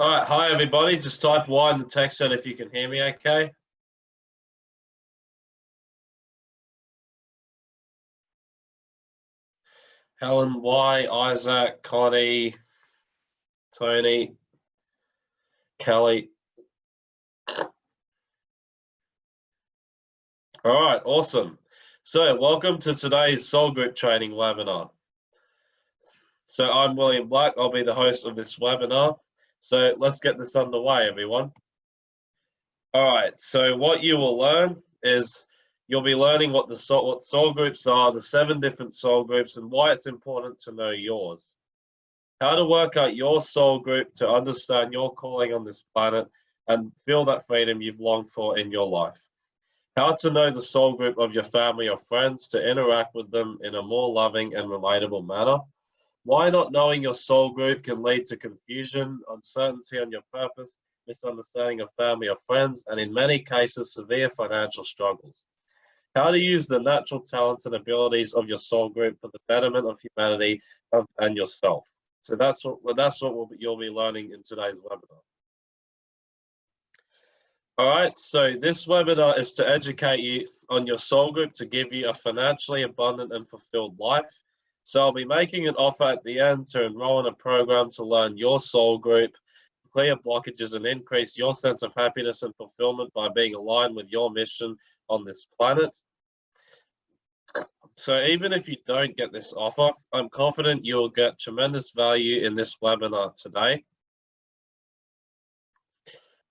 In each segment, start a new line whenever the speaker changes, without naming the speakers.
All right, hi everybody. Just type Y in the text chat if you can hear me okay. Helen Y, Isaac, Connie, Tony, Kelly. All right, awesome. So welcome to today's Soul Group Training webinar. So I'm William Black, I'll be the host of this webinar. So let's get this underway, everyone. All right, so what you will learn is you'll be learning what the soul, what soul groups are, the seven different soul groups, and why it's important to know yours. How to work out your soul group to understand your calling on this planet and feel that freedom you've longed for in your life. How to know the soul group of your family or friends to interact with them in a more loving and relatable manner why not knowing your soul group can lead to confusion, uncertainty on your purpose, misunderstanding of family or friends, and in many cases, severe financial struggles. How to use the natural talents and abilities of your soul group for the betterment of humanity and yourself. So that's what that's what we'll, you'll be learning in today's webinar. All right, so this webinar is to educate you on your soul group to give you a financially abundant and fulfilled life so I'll be making an offer at the end to enroll in a program to learn your soul group, clear blockages and increase your sense of happiness and fulfillment by being aligned with your mission on this planet. So even if you don't get this offer, I'm confident you'll get tremendous value in this webinar today.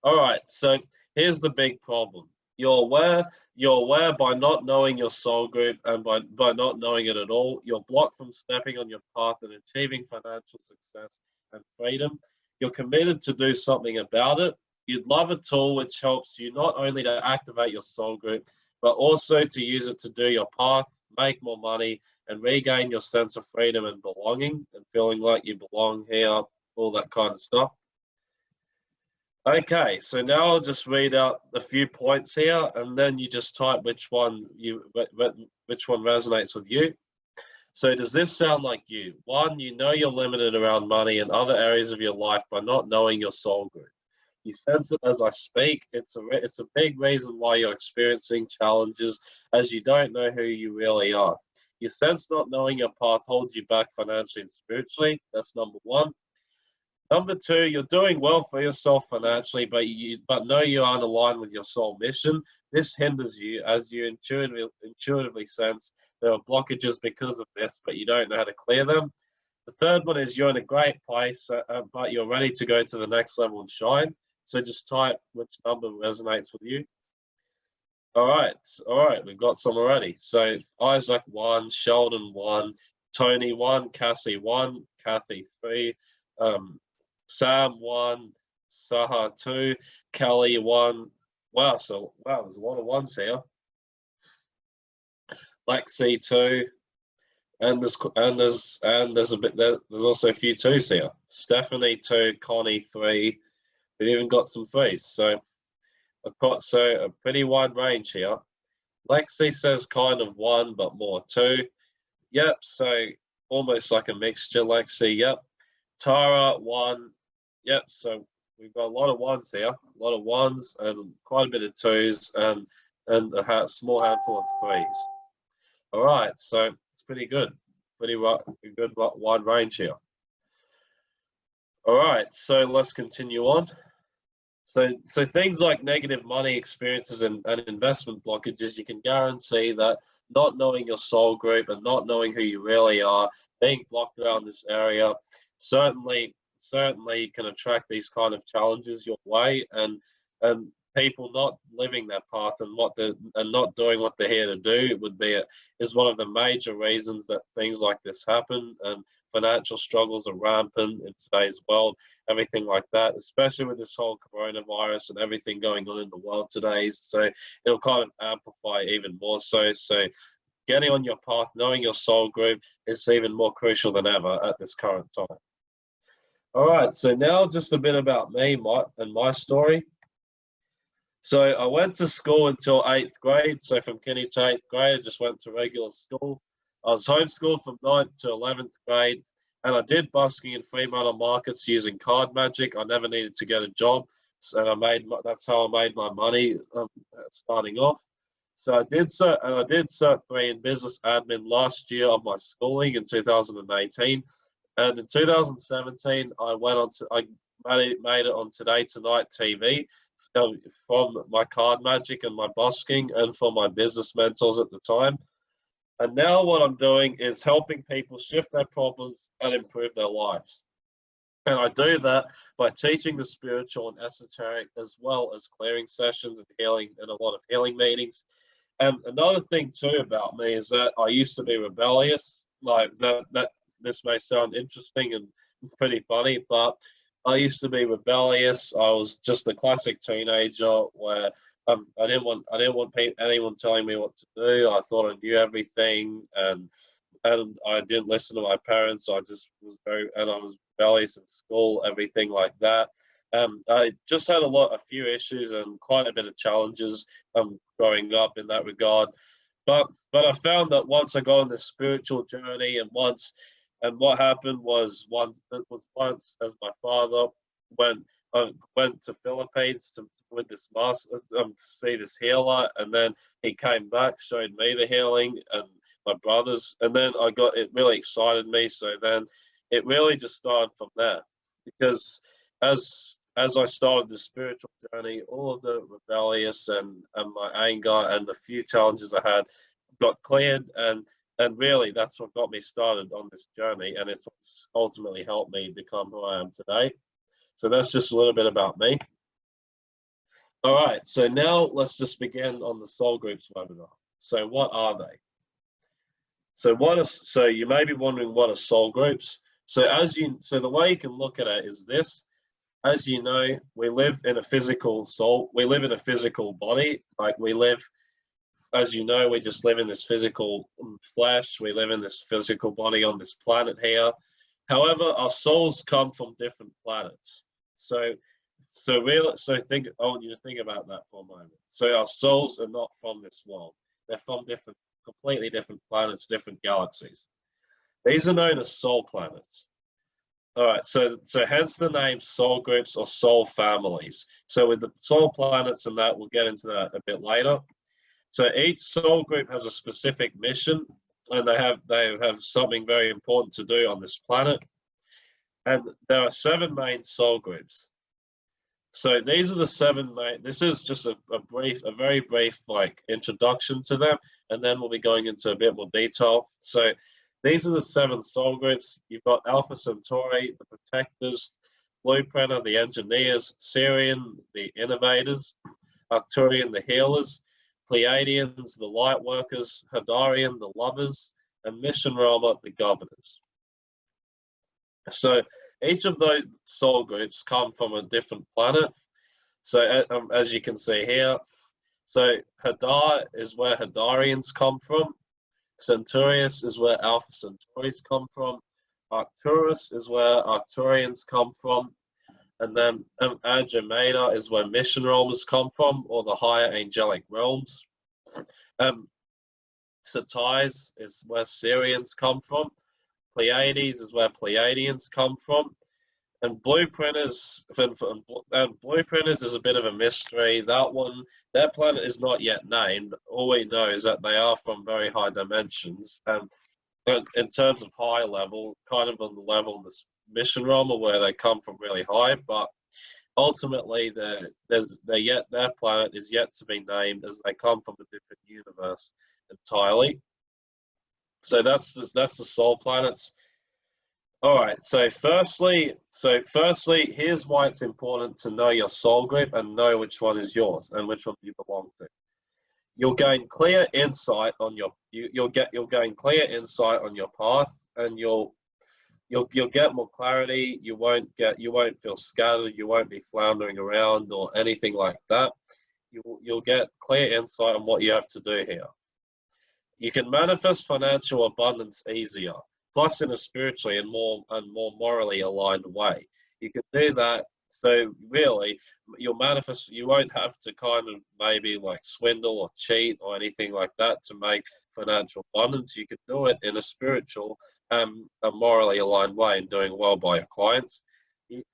All right, so here's the big problem. You're aware, you're aware by not knowing your soul group and by, by not knowing it at all, you're blocked from stepping on your path and achieving financial success and freedom. You're committed to do something about it. You'd love a tool which helps you not only to activate your soul group, but also to use it to do your path, make more money, and regain your sense of freedom and belonging and feeling like you belong here, all that kind of stuff. Okay, so now I'll just read out a few points here, and then you just type which one you which one resonates with you. So does this sound like you? One, you know you're limited around money and other areas of your life by not knowing your soul group. You sense it as I speak. It's a it's a big reason why you're experiencing challenges as you don't know who you really are. You sense not knowing your path holds you back financially and spiritually. That's number one. Number two, you're doing well for yourself financially, but you but know you aren't aligned with your soul mission. This hinders you as you intuitively intuitively sense there are blockages because of this, but you don't know how to clear them. The third one is you're in a great place, uh, uh, but you're ready to go to the next level and shine. So just type which number resonates with you. All right, all right, we've got some already. So Isaac one, Sheldon one, Tony one, Cassie one, Kathy three, um, Sam one, Saha two, Kelly one. Wow, so wow, there's a lot of ones here. Lexi two, and there's and there's and there's a bit there, there's also a few twos here. Stephanie two, Connie three. We've even got some threes. So I've got so a pretty wide range here. Lexi says kind of one, but more two. Yep, so almost like a mixture, Lexi. Yep. Tara one, Yep, so we've got a lot of ones here, a lot of ones and quite a bit of twos and and a small handful of threes. All right, so it's pretty good, pretty good wide range here. All right, so let's continue on. So, so things like negative money experiences and, and investment blockages, you can guarantee that not knowing your soul group and not knowing who you really are, being blocked around this area, certainly certainly can attract these kind of challenges your way and and people not living that path and what they and not doing what they're here to do would be a, is one of the major reasons that things like this happen and financial struggles are rampant in today's world everything like that especially with this whole coronavirus and everything going on in the world today. So it'll kind of amplify even more so. So getting on your path knowing your soul group is even more crucial than ever at this current time all right, so now just a bit about me my, and my story. So I went to school until eighth grade. So from kindy to eighth grade, I just went to regular school. I was homeschooled from ninth to 11th grade. and I did busking in Fremantle markets using card magic. I never needed to get a job, so I made that's how I made my money um, starting off. So I did cert, and I did cert three in business admin last year of my schooling in 2018, and in 2017 I went on to I made it, on Today Tonight TV um, from my card magic and my busking and for my business mentors at the time. And now what I'm doing is helping people shift their problems and improve their lives. And I do that by teaching the spiritual and esoteric as well as clearing sessions and healing and a lot of healing meetings. And another thing too about me is that I used to be rebellious. Like that, that this may sound interesting and pretty funny, but I used to be rebellious. I was just a classic teenager where um, I didn't want I didn't want anyone telling me what to do. I thought I knew everything, and and I didn't listen to my parents. I just was very and I was rebellious in school, everything like that. Um, I just had a lot, a few issues and quite a bit of challenges um, growing up in that regard. But but I found that once I got on this spiritual journey, and once and what happened was once was once as my father went uh, went to Philippines to with this master um, to see this healer, and then he came back, showed me the healing and my brothers, and then I got it really excited me. So then it really just started from there, because as as I started the spiritual journey, all of the rebellious and and my anger and the few challenges I had got cleared and and really that's what got me started on this journey and it's ultimately helped me become who I am today. So that's just a little bit about me. All right, so now let's just begin on the soul groups webinar. So what are they? So what is so you may be wondering what are soul groups? So as you so the way you can look at it is this. As you know, we live in a physical soul, we live in a physical body, like we live as you know, we just live in this physical flesh. We live in this physical body on this planet here. However, our souls come from different planets. So, so real. So think. I want you to think about that for a moment. So our souls are not from this world. They're from different, completely different planets, different galaxies. These are known as soul planets. All right, so so hence the name soul groups or soul families. So with the soul planets and that, we'll get into that a bit later. So each soul group has a specific mission and they have they have something very important to do on this planet. And there are seven main soul groups. So these are the seven main, this is just a, a brief, a very brief like introduction to them, and then we'll be going into a bit more detail. So these are the seven soul groups. You've got Alpha Centauri, the protectors, Blueprinter, the engineers, Sirian, the innovators, Arcturian, the healers, Pleiadians, the light workers, Hadarian, the lovers, and Mission Roma, the governors. So each of those soul groups come from a different planet. So um, as you can see here, so Hadar is where Hadarians come from. Centaurus is where Alpha Centauris come from. Arcturus is where Arcturians come from. And then um, is where mission realms come from, or the higher angelic realms. Um, is where Sirians come from. Pleiades is where Pleiadians come from. And Blueprinters, and Blueprinters is a bit of a mystery. That one, that planet is not yet named. All we know is that they are from very high dimensions. And in terms of high level, kind of on the level of the mission realm or where they come from really high, but ultimately there's they yet their planet is yet to be named as they come from a different universe entirely. So that's the, that's the soul planets. All right. So firstly, so firstly, here's why it's important to know your soul group and know which one is yours and which one you belong to. You'll gain clear insight on your you, you'll get you'll gain clear insight on your path and you'll you'll you'll get more clarity. You won't get you won't feel scattered. You won't be floundering around or anything like that. You you'll get clear insight on what you have to do here. You can manifest financial abundance easier, plus in a spiritually and more and more morally aligned way. You can do that So really, you'll manifest. You won't have to kind of maybe like swindle or cheat or anything like that to make financial abundance. You can do it in a spiritual, um, a morally aligned way and doing well by your clients,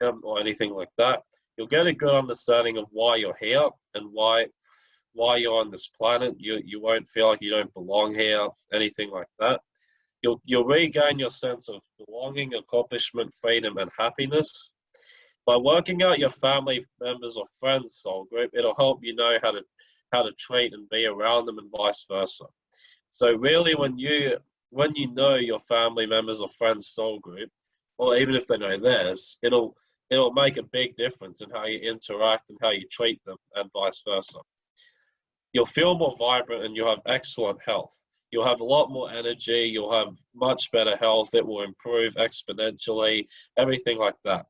um, or anything like that. You'll get a good understanding of why you're here and why why you're on this planet. You you won't feel like you don't belong here, anything like that. You'll you'll regain your sense of belonging, accomplishment, freedom, and happiness by working out your family members or friends soul group, it'll help you know how to how to treat and be around them and vice versa. So really when you when you know your family members or friends soul group, or even if they know theirs, it'll it'll make a big difference in how you interact and how you treat them and vice versa. You'll feel more vibrant and you'll have excellent health. You'll have a lot more energy, you'll have much better health, it will improve exponentially, everything like that.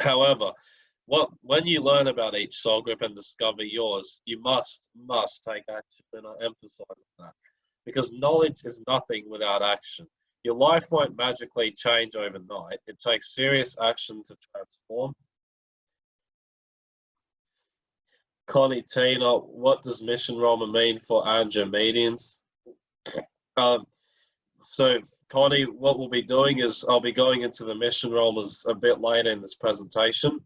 However, what when you learn about each soul group and discover yours, you must must take action, and I emphasize that because knowledge is nothing without action. Your life won't magically change overnight. It takes serious action to transform. Connie Tina, what does Mission Rahma mean for Andromedians? Um, so Connie, what we'll be doing is I'll be going into the mission realms a bit later in this presentation.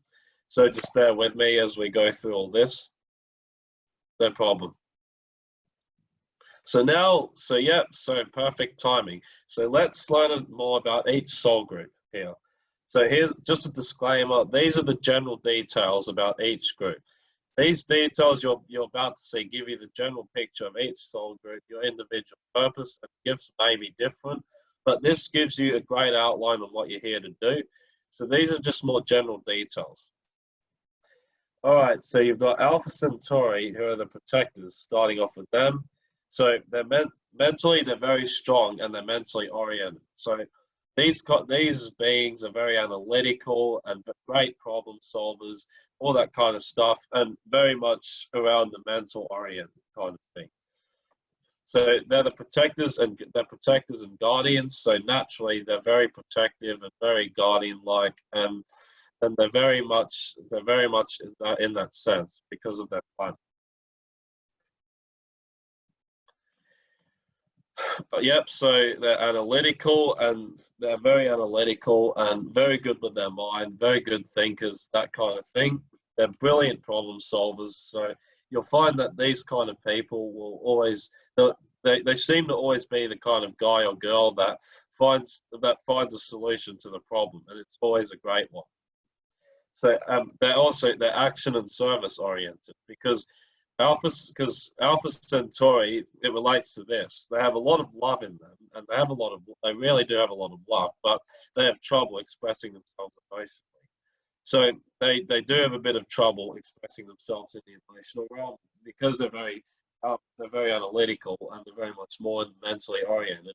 So just bear with me as we go through all this. No problem. So now, so yeah, so perfect timing. So let's learn more about each soul group here. So here's just a disclaimer. These are the general details about each group. These details you're, you're about to see give you the general picture of each soul group, your individual purpose and gifts may be different, but this gives you a great outline of what you're here to do. So these are just more general details. All right, so you've got Alpha Centauri, who are the protectors, starting off with them. So they're men mentally, they're very strong and they're mentally oriented. So these these beings are very analytical and great problem solvers, all that kind of stuff, and very much around the mental oriented kind of thing. So they're the protectors and they're protectors and guardians. So naturally, they're very protective and very guardian-like, and and they're very much they're very much in that sense because of their plan. But yep, so they're analytical and they're very analytical and very good with their mind, very good thinkers, that kind of thing. They're brilliant problem solvers. So you'll find that these kind of people will always they, they seem to always be the kind of guy or girl that finds that finds a solution to the problem and it's always a great one. So um, they're also they're action and service oriented because alpha because alpha centauri it relates to this. They have a lot of love in them and they have a lot of they really do have a lot of love but they have trouble expressing themselves emotionally so they they do have a bit of trouble expressing themselves in the emotional realm because they're very uh, they're very analytical and they're very much more mentally oriented.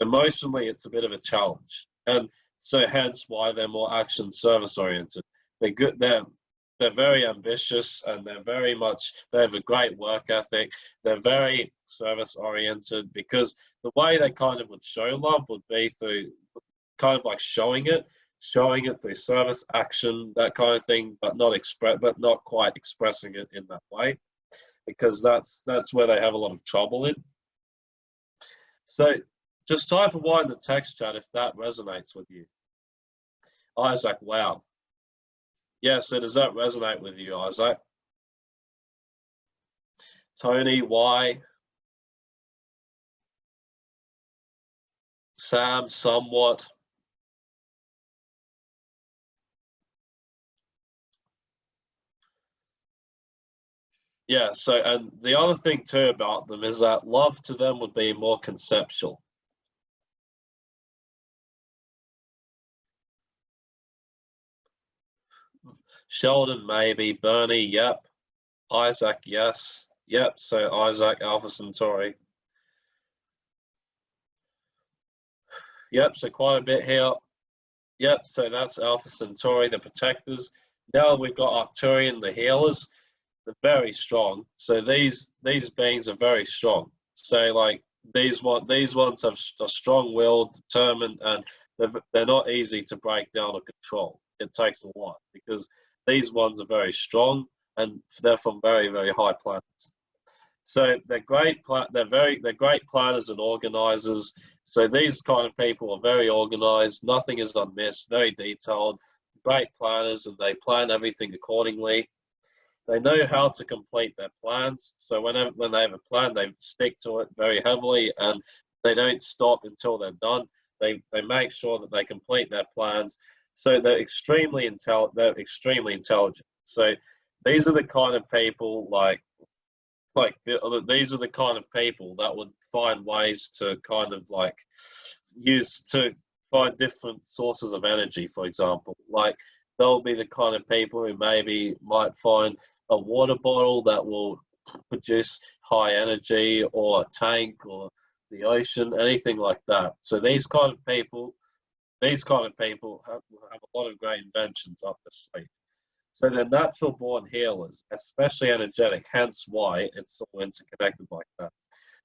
Emotionally, it's a bit of a challenge, and so hence why they're more action service oriented. They're good. They're they're very ambitious and they're very much they have a great work ethic they're very service oriented because the way they kind of would show love would be through kind of like showing it showing it through service action that kind of thing but not express but not quite expressing it in that way because that's that's where they have a lot of trouble in. So just type a Y in the text chat if that resonates with you. Isaac, wow. Yeah, so does that resonate with you, Isaac? Tony, why? Sam, somewhat. Yeah, so and the other thing too about them is that love to them would be more conceptual. Sheldon, maybe. Bernie, yep. Isaac, yes. Yep, so Isaac, Alpha Centauri. Yep, so quite a bit here. Yep, so that's Alpha Centauri, the protectors. Now we've got Arcturian, the healers they're very strong. So these these beings are very strong. So like these one these ones have a strong will, determined, and they're, they're not easy to break down or control. it takes a lot because these ones are very strong and they're from very very high planets. So they're great. They're very they're great planners and organizers. So these kind of people are very organized. Nothing is unmissed. Very detailed. Great planners, and they plan everything accordingly. They know how to complete their plans. So whenever when they have a plan, they stick to it very heavily, and they don't stop until they're done. They they make sure that they complete their plans. So they're extremely intel. They're extremely intelligent. So these are the kind of people like like these are the kind of people that would find ways to kind of like use to find different sources of energy for example like they'll be the kind of people who maybe might find a water bottle that will produce high energy or a tank or the ocean anything like that so these kind of people these kind of people have, have a lot of great inventions up their sleeve so they're natural born healers, especially energetic, hence why it's all interconnected like that.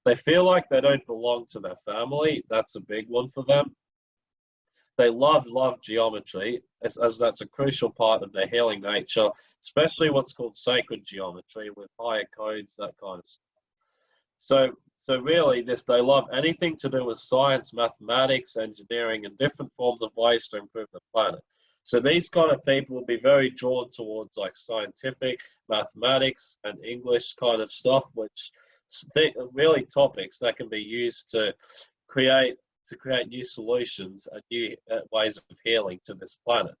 They feel like they don't belong to their family. That's a big one for them. They love, love geometry, as, as that's a crucial part of their healing nature, especially what's called sacred geometry with higher codes, that kind of stuff. So, so really, this they love anything to do with science, mathematics, engineering, and different forms of ways to improve the planet. So these kind of people will be very drawn towards like scientific, mathematics, and English kind of stuff, which really topics that can be used to create to create new solutions and new uh, ways of healing to this planet.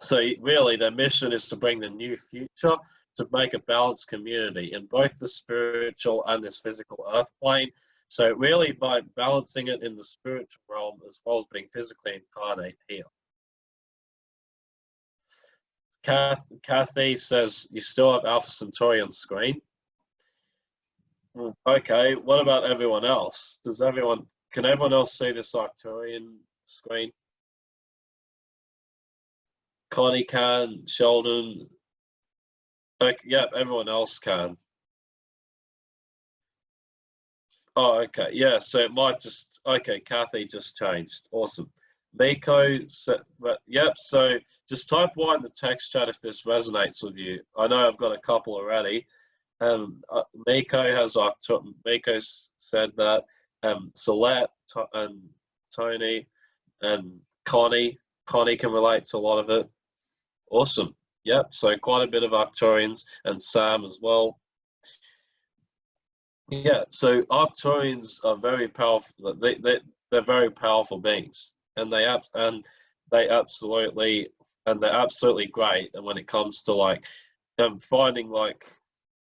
So really, their mission is to bring the new future to make a balanced community in both the spiritual and this physical earth plane so really by balancing it in the spiritual realm as well as being physically incarnate here. Kath, Kathy says you still have Alpha Centauri on screen. Okay, what about everyone else? Does everyone, can everyone else see this Arcturian screen? Connie can, Sheldon, okay, yep, everyone else can. Oh, okay. Yeah, so it might just, okay, Kathy just changed. Awesome. Miko, so, yep, so just type Y in the text chat if this resonates with you. I know I've got a couple already. Um, uh, has, uh, Miko's said that, um, Celeste and Tony and Connie, Connie can relate to a lot of it. Awesome. Yep, so quite a bit of Arcturians and Sam as well. Yeah, so Arcturians are very powerful. They they they're very powerful beings, and they abs and they absolutely and they're absolutely great. And when it comes to like um, finding like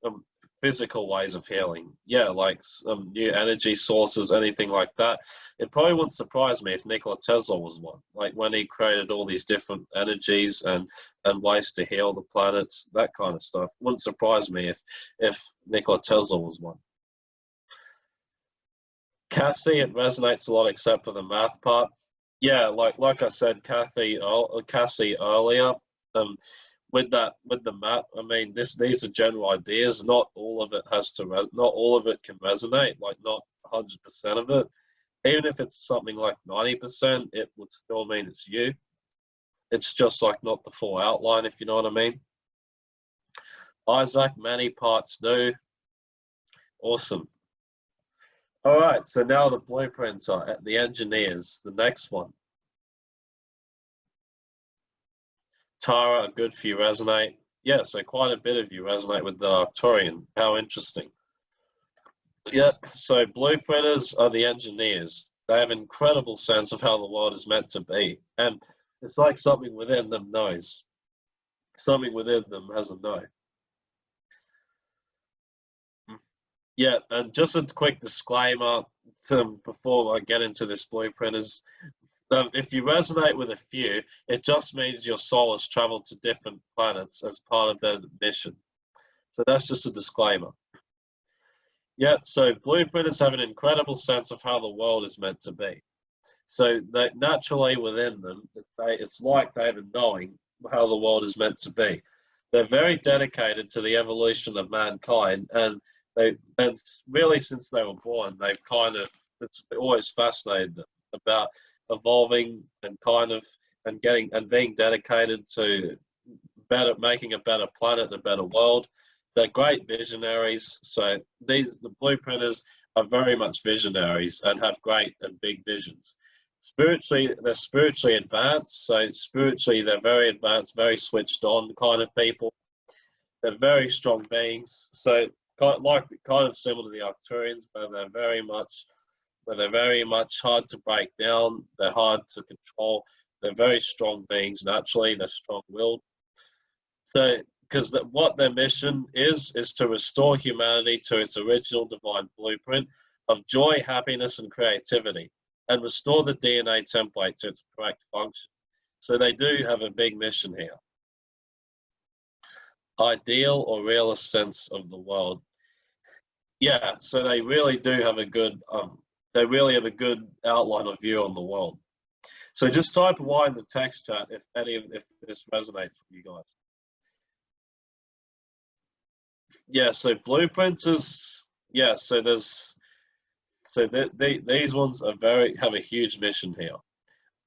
um, physical ways of healing, yeah, like some new energy sources, anything like that. It probably wouldn't surprise me if Nikola Tesla was one. Like when he created all these different energies and and ways to heal the planets, that kind of stuff. Wouldn't surprise me if if Nikola Tesla was one. Kathy, it resonates a lot except for the math part. Yeah, like like I said, Kathy, uh, Cassie earlier, um, with that with the map. I mean, this these are general ideas. Not all of it has to res. Not all of it can resonate. Like not hundred percent of it. Even if it's something like ninety percent, it would still mean it's you. It's just like not the full outline, if you know what I mean. Isaac, many parts do. Awesome. All right, so now the blueprints are at the engineers, the next one. Tara, good few resonate. Yeah, so quite a bit of you resonate with the Arcturian. How interesting. Yeah, so blueprinters are the engineers. They have incredible sense of how the world is meant to be. And it's like something within them knows. Something within them has a know. Yeah, and just a quick disclaimer to, before I get into this blueprint is um, if you resonate with a few, it just means your soul has traveled to different planets as part of their mission. So that's just a disclaimer. Yeah, so blueprinters have an incredible sense of how the world is meant to be. So that naturally within them, it's like they have a knowing how the world is meant to be. They're very dedicated to the evolution of mankind and they and really since they were born they've kind of it's always fascinated them about evolving and kind of and getting and being dedicated to better making a better planet, a better world. They're great visionaries. So these the blueprinters are very much visionaries and have great and big visions. Spiritually, they're spiritually advanced. So spiritually, they're very advanced, very switched on kind of people. They're very strong beings. So kind of like kind of similar to the Arcturians, but they're very much but they're very much hard to break down. They're hard to control. They're very strong beings naturally. They're strong-willed. So, because what their mission is is to restore humanity to its original divine blueprint of joy, happiness, and creativity, and restore the DNA template to its correct function. So they do have a big mission here. Ideal or realist sense of the world. Yeah, so they really do have a good um, they really have a good outline of view on the world. So just type Y in the text chat if any of if this resonates with you guys. Yeah, so blueprints is yeah. So there's so they, these ones are very have a huge mission here.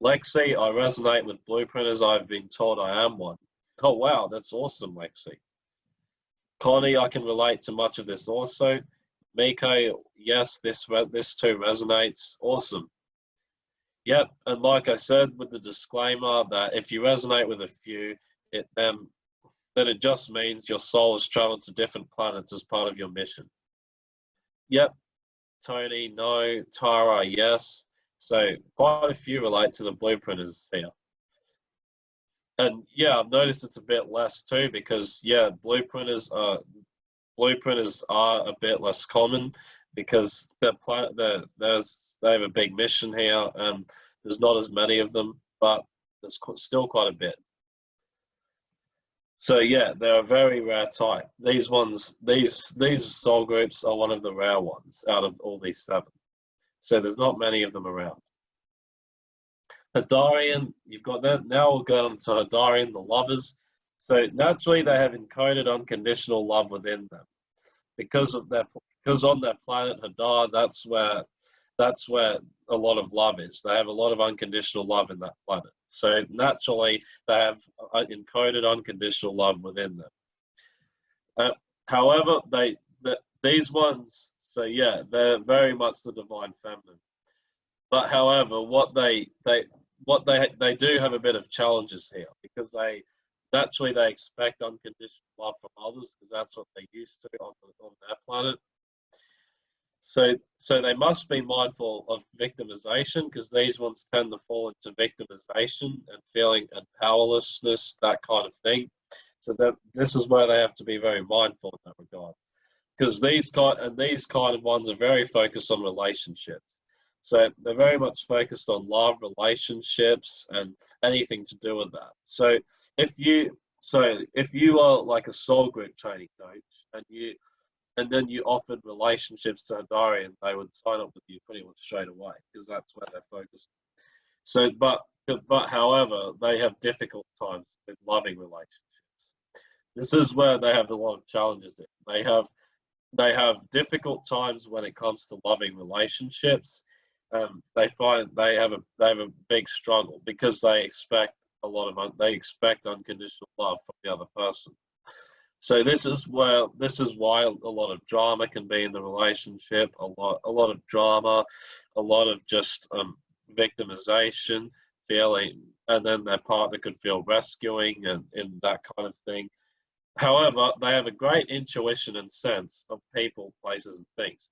Lexi, I resonate with blueprinters. I've been told I am one. Oh wow, that's awesome, Lexi. Connie, I can relate to much of this also. Miko, yes, this this too resonates. Awesome. Yep, and like I said with the disclaimer that if you resonate with a few, it then then it just means your soul has traveled to different planets as part of your mission. Yep, Tony, no. Tara, yes. So quite a few relate to the blueprinters here. And yeah, I've noticed it's a bit less too because yeah, blueprinters are blueprinters are a bit less common because they're, they're, there's, they have a big mission here and there's not as many of them, but there's still quite a bit. So yeah, they're a very rare type. These ones, these these soul groups are one of the rare ones out of all these seven. So there's not many of them around. Hadarian, you've got that. Now we'll go on to Hadarian, the lovers. So naturally, they have encoded unconditional love within them, because of their because on their planet Hadar, that's where that's where a lot of love is. They have a lot of unconditional love in that planet. So naturally, they have uh, encoded unconditional love within them. Uh, however, they the, these ones, so yeah, they're very much the divine feminine. But however, what they they what they they do have a bit of challenges here because they naturally they expect unconditional love from others because that's what they used to on, on their planet. So, so they must be mindful of victimization because these ones tend to fall into victimization and feeling and powerlessness, that kind of thing. So that this is where they have to be very mindful in that regard, because these kind and these kind of ones are very focused on relationships. So they're very much focused on love, relationships, and anything to do with that. So if you so if you are like a soul group training coach and you and then you offered relationships to Hadarian, they would sign up with you pretty much straight away because that's where they're focused. So, but but however, they have difficult times with loving relationships. This is where they have a lot of challenges. In. They have they have difficult times when it comes to loving relationships. Um, they find they have a they have a big struggle because they expect a lot of they expect unconditional love from the other person. So this is where this is why a lot of drama can be in the relationship. A lot a lot of drama, a lot of just um, victimization, feeling, and then their partner could feel rescuing and, and that kind of thing. However, they have a great intuition and sense of people, places, and things.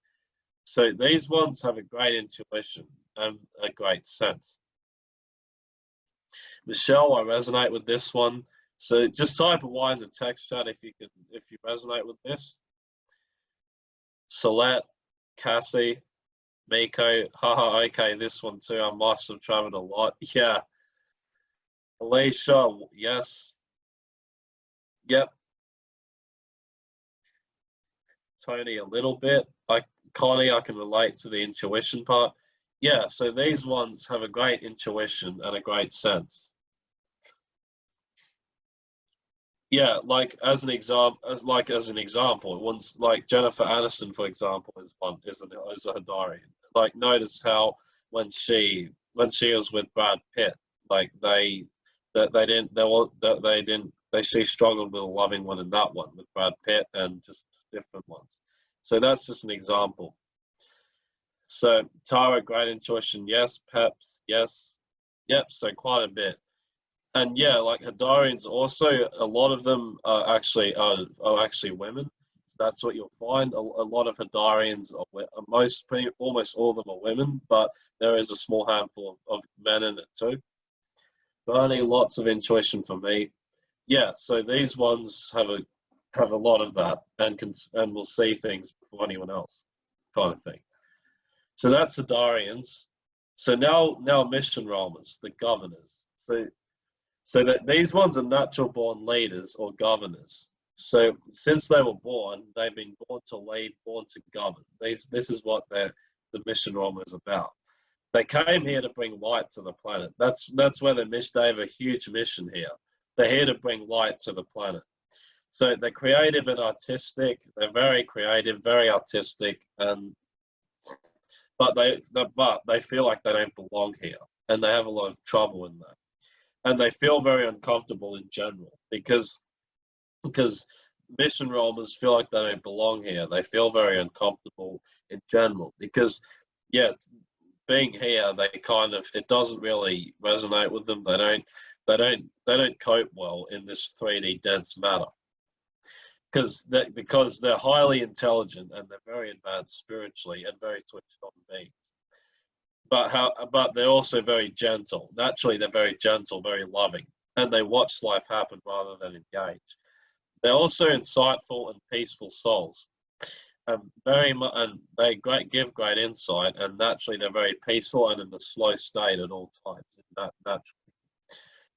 So these ones have a great intuition and a great sense. Michelle, I resonate with this one. So just type a Y in the text chat if you can, if you resonate with this. Salette, Cassie, Miko, haha, okay, this one too. I must have traveled a lot. Yeah. Alicia, yes. Yep. Tony, a little bit. I Connie, I can relate to the intuition part. Yeah, so these ones have a great intuition and a great sense. yeah, like as an example, as like as an example, once like Jennifer Aniston, for example, is one is a is a Hadarian. Like notice how when she when she was with Brad Pitt, like they that they didn't they were they didn't they she struggled with loving one in that one with Brad Pitt and just different ones. So that's just an example. So Tara, great intuition, yes. Peps, yes. Yep, so quite a bit. And yeah, like Hadarians also, a lot of them are actually are, are actually women. So that's what you'll find. A, a lot of Hadarians are most pretty, almost all of them are women, but there is a small handful of, of men in it too. Bernie, lots of intuition for me. Yeah, so these ones have a have a lot of that and can and will see things before anyone else, kind of thing. So that's the Darians. So now now mission roamers, the governors. So so that these ones are natural born leaders or governors. So since they were born, they've been born to lead, born to govern. These this is what the mission roamer is about. They came here to bring light to the planet. That's that's where the mission. They have a huge mission here. They're here to bring light to the planet. So they're creative and artistic. They're very creative, very artistic, and but they but they feel like they don't belong here, and they have a lot of trouble in that, and they feel very uncomfortable in general because because mission roamers feel like they don't belong here. They feel very uncomfortable in general because yeah, being here, they kind of it doesn't really resonate with them. They don't they don't they don't cope well in this 3D dense matter because they, because they're highly intelligent and they're very advanced spiritually and very switched on beings. But how but they're also very gentle. Naturally, they're very gentle, very loving, and they watch life happen rather than engage. They're also insightful and peaceful souls. and very much, and they great give great insight, and naturally they're very peaceful and in a slow state at all times. Naturally,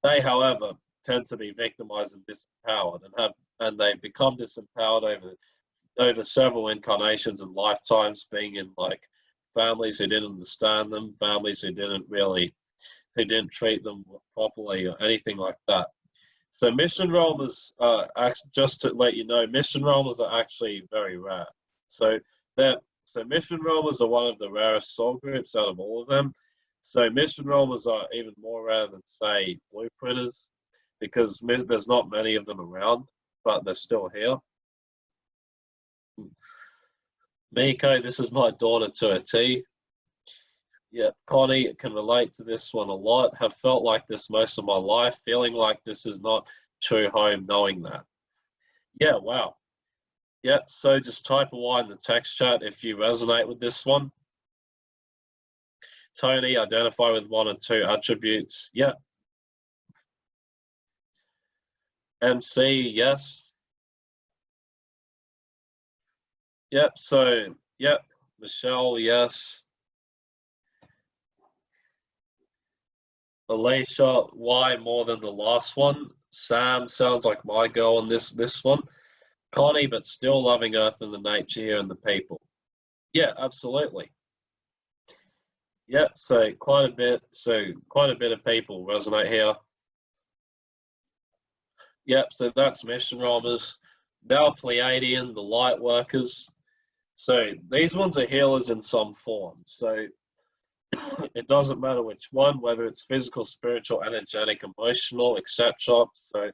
they, however, tend to be victimized and disempowered and have and they become disempowered over over several incarnations and lifetimes being in like families who didn't understand them families who didn't really who didn't treat them properly or anything like that. So mission roamers uh just to let you know mission roamers are actually very rare. So that so mission roamers are one of the rarest soul groups out of all of them. So mission roamers are even more rare than say blueprinters because there's not many of them around, but they're still here. Miko, this is my daughter to a T. Yeah, Connie can relate to this one a lot. Have felt like this most of my life, feeling like this is not true home, knowing that. Yeah, wow. Yeah, so just type a Y in the text chat if you resonate with this one. Tony, identify with one or two attributes. Yeah, MC, yes. Yep, so, yep, Michelle, yes. Alicia, why more than the last one? Sam sounds like my girl on this this one. Connie, but still loving Earth and the nature here and the people. Yeah, absolutely. Yeah, so quite a bit, so quite a bit of people resonate here. Yep, so that's mission roamers. Now Pleiadian, the light workers. So these ones are healers in some form. So it doesn't matter which one, whether it's physical, spiritual, energetic, emotional, etc. So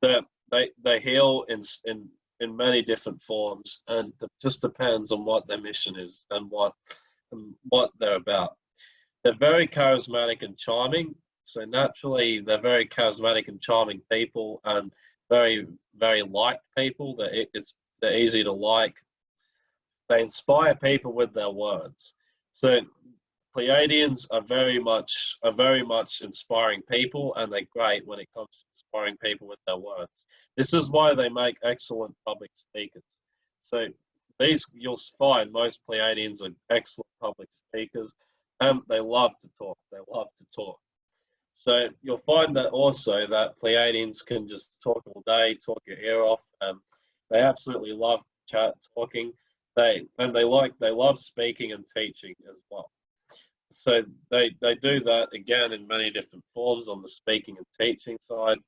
they they they heal in in in many different forms, and it just depends on what their mission is and what and what they're about. They're very charismatic and charming, so naturally, they're very charismatic and charming people, and very, very liked people. That it's they're easy to like. They inspire people with their words. So Pleiadians are very much are very much inspiring people, and they're great when it comes to inspiring people with their words. This is why they make excellent public speakers. So these you'll find most Pleiadians are excellent public speakers, and they love to talk. They love to talk. So you'll find that also that Pleiadians can just talk all day, talk your ear off. and they absolutely love chat talking. They and they like they love speaking and teaching as well. So they they do that again in many different forms on the speaking and teaching side.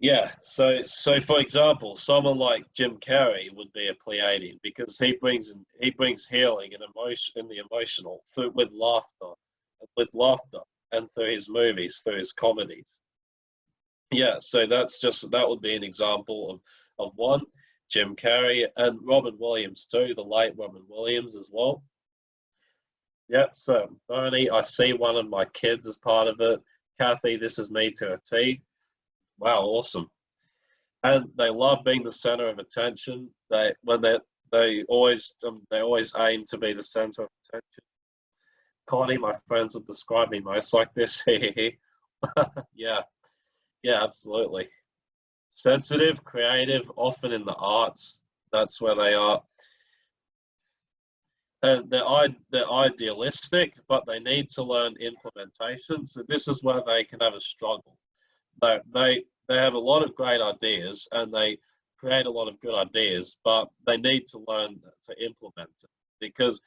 Yeah, so so for example, someone like Jim Carrey would be a Pleiadian because he brings he brings healing and emotion in the emotional through with laughter with laughter. and through his movies, through his comedies. Yeah, so that's just that would be an example of of one. Jim Carrey and Robin Williams too, the late Robin Williams as well. Yep, so Bernie, I see one of my kids as part of it. Kathy, this is me to a T. Wow, awesome. And they love being the center of attention. They when they they always um, they always aim to be the center of attention. Connie, my friends would describe me most like this. yeah, yeah, absolutely. Sensitive, creative, often in the arts. That's where they are. And they're, they're idealistic, but they need to learn implementation. So this is where they can have a struggle. They, they, they have a lot of great ideas and they create a lot of good ideas, but they need to learn to implement it because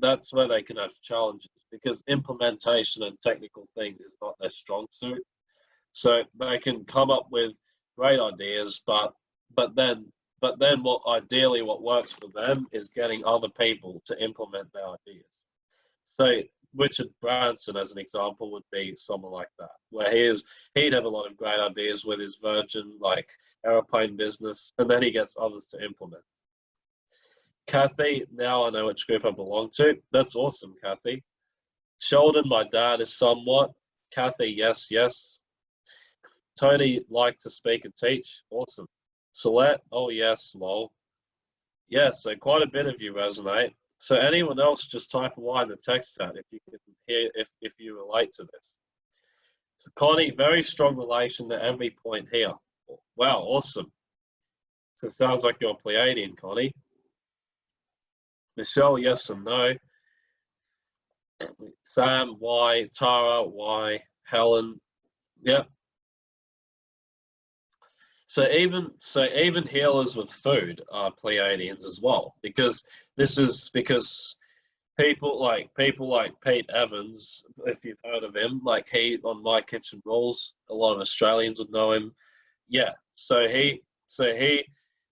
that's where they can have challenges because implementation and technical things is not their strong suit. So they can come up with great ideas, but but then but then what ideally what works for them is getting other people to implement their ideas. So Richard Branson, as an example, would be someone like that, where he is he'd have a lot of great ideas with his Virgin like aeroplane business, and then he gets others to implement. Kathy, now I know which group I belong to. That's awesome, Kathy. Sheldon, my dad is somewhat. Kathy, yes, yes. Tony liked to speak and teach. Awesome. Celeste, oh yes, lol. Yeah, so quite a bit of you resonate. So anyone else, just type a Y in the text chat if you can hear if, if you relate to this. So Connie, very strong relation to every point here. Wow, awesome. So it sounds like you're Pleiadian, Connie. Michelle, yes and no. Sam, why? Tara, Y. Helen, yeah. So even so, even healers with food are Pleiadians as well, because this is because people like people like Pete Evans, if you've heard of him, like he on My Kitchen Rules, a lot of Australians would know him. Yeah, so he so he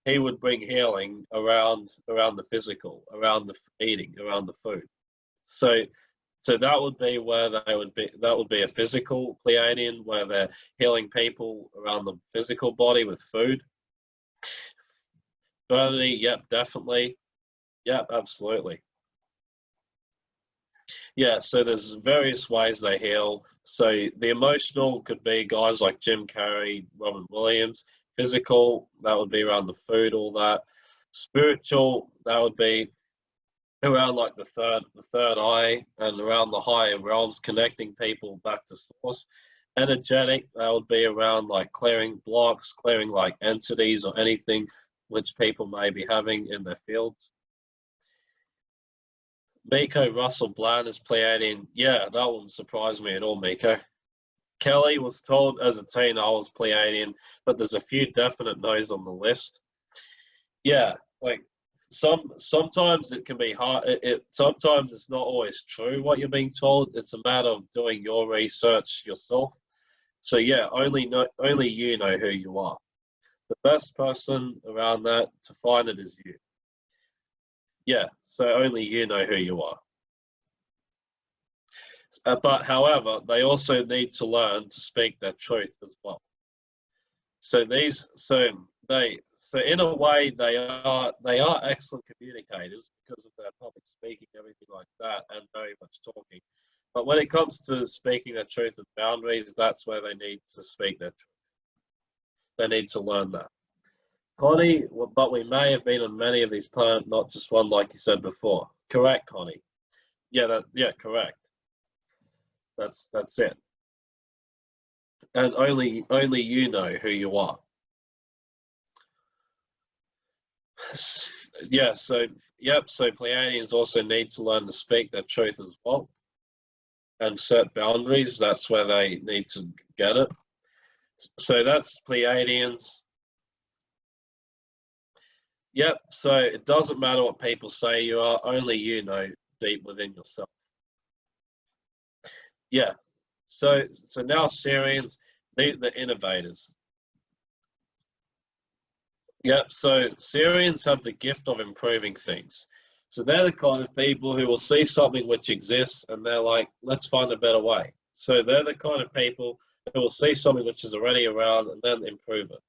he would bring healing around around the physical, around the eating, around the food. So so that would be where they would be. That would be a physical Pleiadian, where they're healing people around the physical body with food. Burnley, yep, definitely. Yep, absolutely. Yeah, so there's various ways they heal. So the emotional could be guys like Jim Carrey, Robin Williams. Physical, that would be around the food, all that. Spiritual, that would be around like the third the third eye and around the higher realms connecting people back to source energetic that would be around like clearing blocks clearing like entities or anything which people may be having in their fields Miko Russell Brand is Pleiadian. Yeah, that wouldn't surprise me at all, Miko. Kelly was told as a teen I was Pleiadian, but there's a few definite no's on the list. Yeah, like some sometimes it can be hard it, it, sometimes it's not always true what you're being told. It's a matter of doing your research yourself. So yeah only know only you know who you are. The best person around that to find it is you. Yeah so only you know who you are uh, but however they also need to learn to speak their truth as well. So these so they so in a way they are they are excellent communicators because of their public speaking everything like that and very much talking. But when it comes to speaking the truth and boundaries that's where they need to speak their truth. They need to learn that. Connie but we may have been on many of these planets not just one like you said before. Correct connie? Yeah that yeah correct that's that's it and only only you know who you are yeah, so yep, so Pleiadians also need to learn to speak their truth as well and set boundaries. That's where they need to get it. So that's Pleiadians. Yep, so it doesn't matter what people say you are, only you know deep within yourself. Yeah, so so now Sirians, they the innovators. Yep, so Sirians have the gift of improving things. So they're the kind of people who will see something which exists and they're like, let's find a better way. So they're the kind of people who will see something which is already around and then improve it.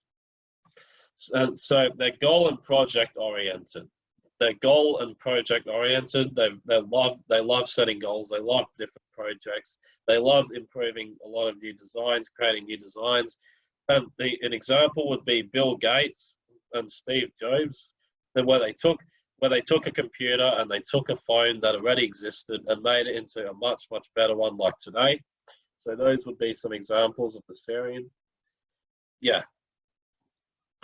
And so they're goal and project oriented. They're goal and project oriented. They they love they love setting goals. They love different projects. They love improving a lot of new designs, creating new designs. And the, an example would be Bill Gates and Steve Jobs, where they took where they took a computer and they took a phone that already existed and made it into a much much better one like today. So those would be some examples of the Sirian. Yeah.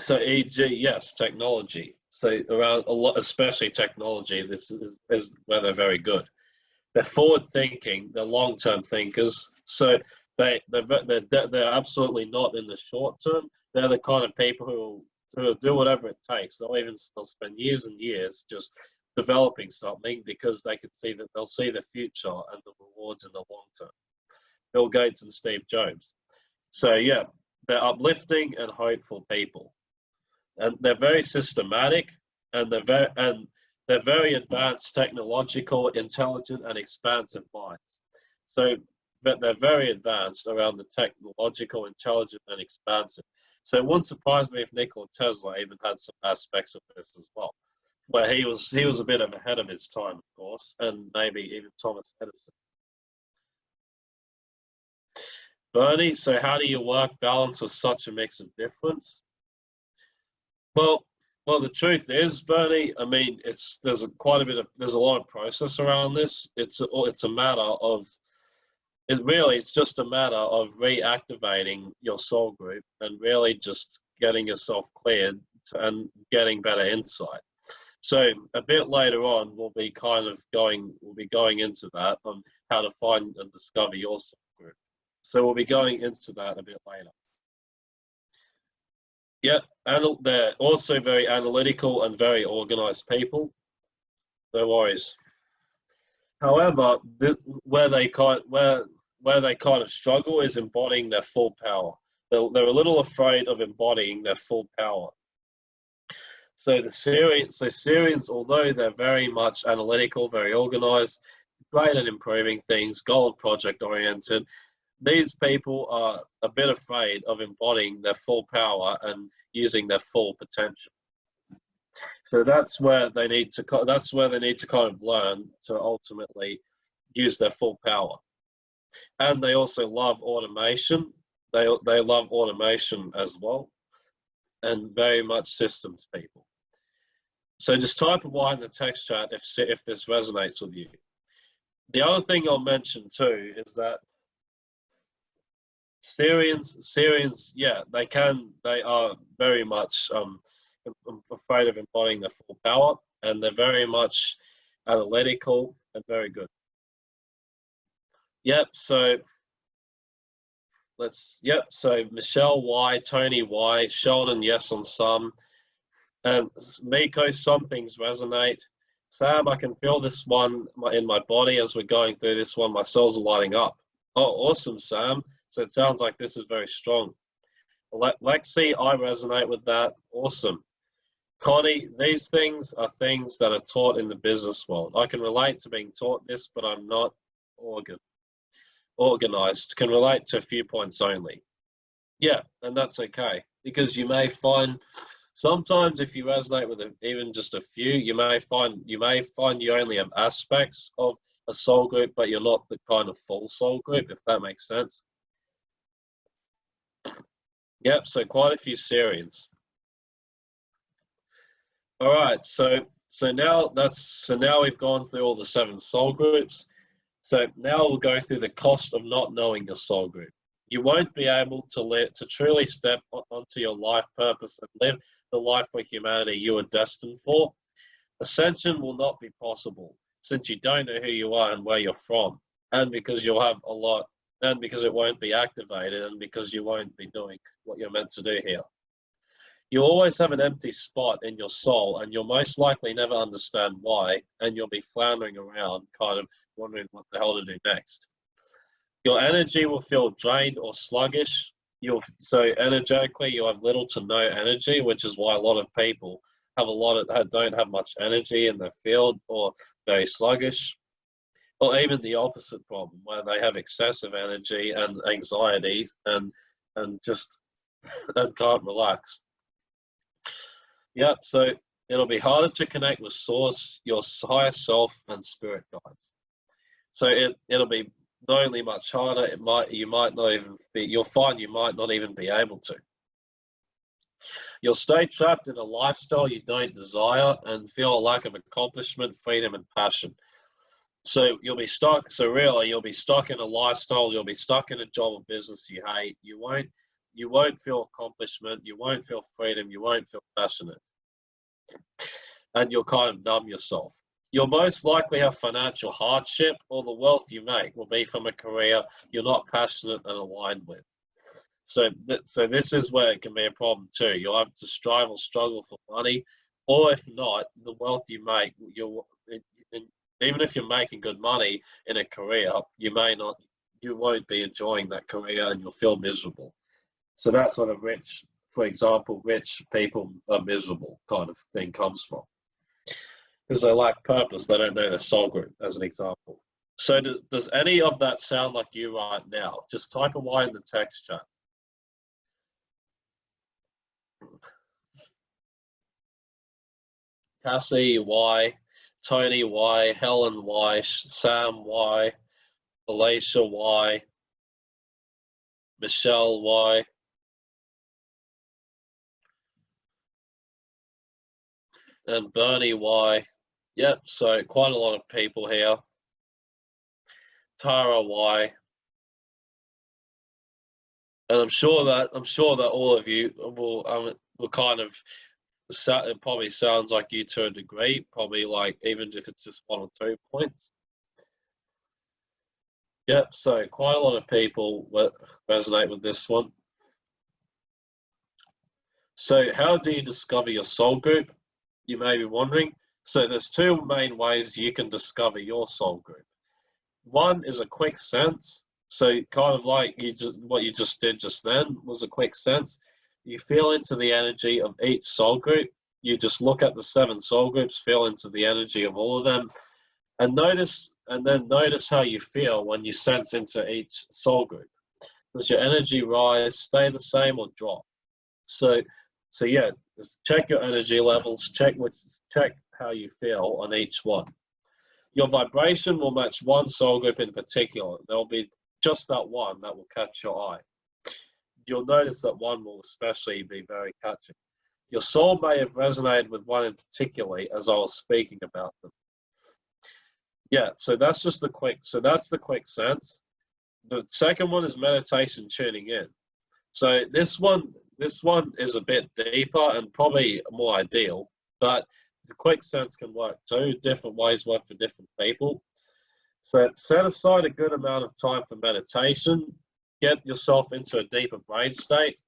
So e.g. yes, technology. So around a lot, especially technology, this is, is where they're very good. They're forward thinking, they're long term thinkers. So they they're, they're they're absolutely not in the short term. They're the kind of people who will, who do whatever it takes. They'll even they'll spend years and years just developing something because they can see that they'll see the future and the rewards in the long term. Bill Gates and Steve Jobs. So yeah, they're uplifting and hopeful people and they're very systematic and they're very and they're very advanced technological intelligent and expansive minds. So but they're very advanced around the technological intelligent and expansive. So it wouldn't surprise me if nikola tesla even had some aspects of this as well. Where he was he was a bit of ahead of his time of course and maybe even thomas edison. Bernie so how do you work balance with such a mix of difference well, well, the truth is, Bernie. I mean, it's there's a, quite a bit of there's a lot of process around this. It's a, it's a matter of it really it's just a matter of reactivating your soul group and really just getting yourself cleared and getting better insight. So a bit later on, we'll be kind of going we'll be going into that on how to find and discover your soul group. So we'll be going into that a bit later. Yeah, they're also very analytical and very organized people. No worries. However, where they kind where where they kind of struggle is embodying their full power. They're, they're a little afraid of embodying their full power. So the Sirians, so Sirians, although they're very much analytical, very organized, great at improving things, goal project oriented, these people are a bit afraid of embodying their full power and using their full potential. So that's where they need to. That's where they need to kind of learn to ultimately use their full power. And they also love automation. They they love automation as well, and very much systems people. So just type a Y in the text chat if if this resonates with you. The other thing I'll mention too is that Sirians, Syrians, yeah, they can, they are very much um, afraid of embodying their full power, and they're very much analytical and very good. Yep, so let's, yep, so Michelle Y, Tony Y, Sheldon, yes on some, and Miko, some things resonate. Sam, I can feel this one in my body as we're going through this one. My cells are lighting up. Oh, awesome, Sam. So it sounds like this is very strong. Lexi, I resonate with that. Awesome. Connie, these things are things that are taught in the business world. I can relate to being taught this, but I'm not organ organized. Can relate to a few points only. Yeah, and that's okay because you may find sometimes if you resonate with even just a few, you may find you may find you only have aspects of a soul group, but you're not the kind of full soul group, if that makes sense. Yep, so quite a few Sirians. All right, so so now that's so now we've gone through all the seven soul groups. So now we'll go through the cost of not knowing your soul group. You won't be able to let to truly step onto your life purpose and live the life for humanity you are destined for. Ascension will not be possible since you don't know who you are and where you're from, and because you'll have a lot and because it won't be activated and because you won't be doing what you're meant to do here. You always have an empty spot in your soul and you'll most likely never understand why and you'll be floundering around kind of wondering what the hell to do next. Your energy will feel drained or sluggish. You'll, so energetically you have little to no energy, which is why a lot of people have a lot of don't have much energy in their field or very sluggish or even the opposite problem where they have excessive energy and anxiety and and just and can't relax. Yep, so it'll be harder to connect with source, your higher self and spirit guides. So it, it'll be not only much harder, it might you might not even be you'll find you might not even be able to. You'll stay trapped in a lifestyle you don't desire and feel a lack of accomplishment, freedom, and passion. So you'll be stuck. So really, you'll be stuck in a lifestyle. You'll be stuck in a job or business you hate. You won't. You won't feel accomplishment. You won't feel freedom. You won't feel passionate, and you'll kind of numb yourself. You'll most likely have financial hardship, or the wealth you make will be from a career you're not passionate and aligned with. So, th so this is where it can be a problem too. You'll have to strive or struggle for money, or if not, the wealth you make, you'll even if you're making good money in a career, you may not, you won't be enjoying that career, and you'll feel miserable. So that's where the rich, for example, rich people are miserable kind of thing comes from, because they lack purpose. They don't know their soul group, as an example. So does, does any of that sound like you right now? Just type a Y in the text chat. Cassie, Y, Tony, Y, Helen, Y, Sam, Y, Alicia, Y, Michelle, Y. And Bernie, Y. Yep, so quite a lot of people here. Tara, Y. And I'm sure that I'm sure that all of you will um, will kind of it probably sounds like you to a degree, probably like even if it's just one or two points. Yep, so quite a lot of people resonate with this one. So how do you discover your soul group? You may be wondering. So there's two main ways you can discover your soul group. One is a quick sense. So kind of like you just what you just did just then was a quick sense you feel into the energy of each soul group. You just look at the seven soul groups, feel into the energy of all of them, and notice, and then notice how you feel when you sense into each soul group. Does your energy rise, stay the same, or drop? So, so yeah, check your energy levels. Check which, check how you feel on each one. Your vibration will match one soul group in particular. There will be just that one that will catch your eye you'll notice that one will especially be very catchy. Your soul may have resonated with one in particularly as I was speaking about them. Yeah, so that's just the quick, so that's the quick sense. The second one is meditation tuning in. So this one, this one is a bit deeper and probably more ideal, but the quick sense can work too. Different ways work for different people. So set aside a good amount of time for meditation get yourself into a deeper brain state.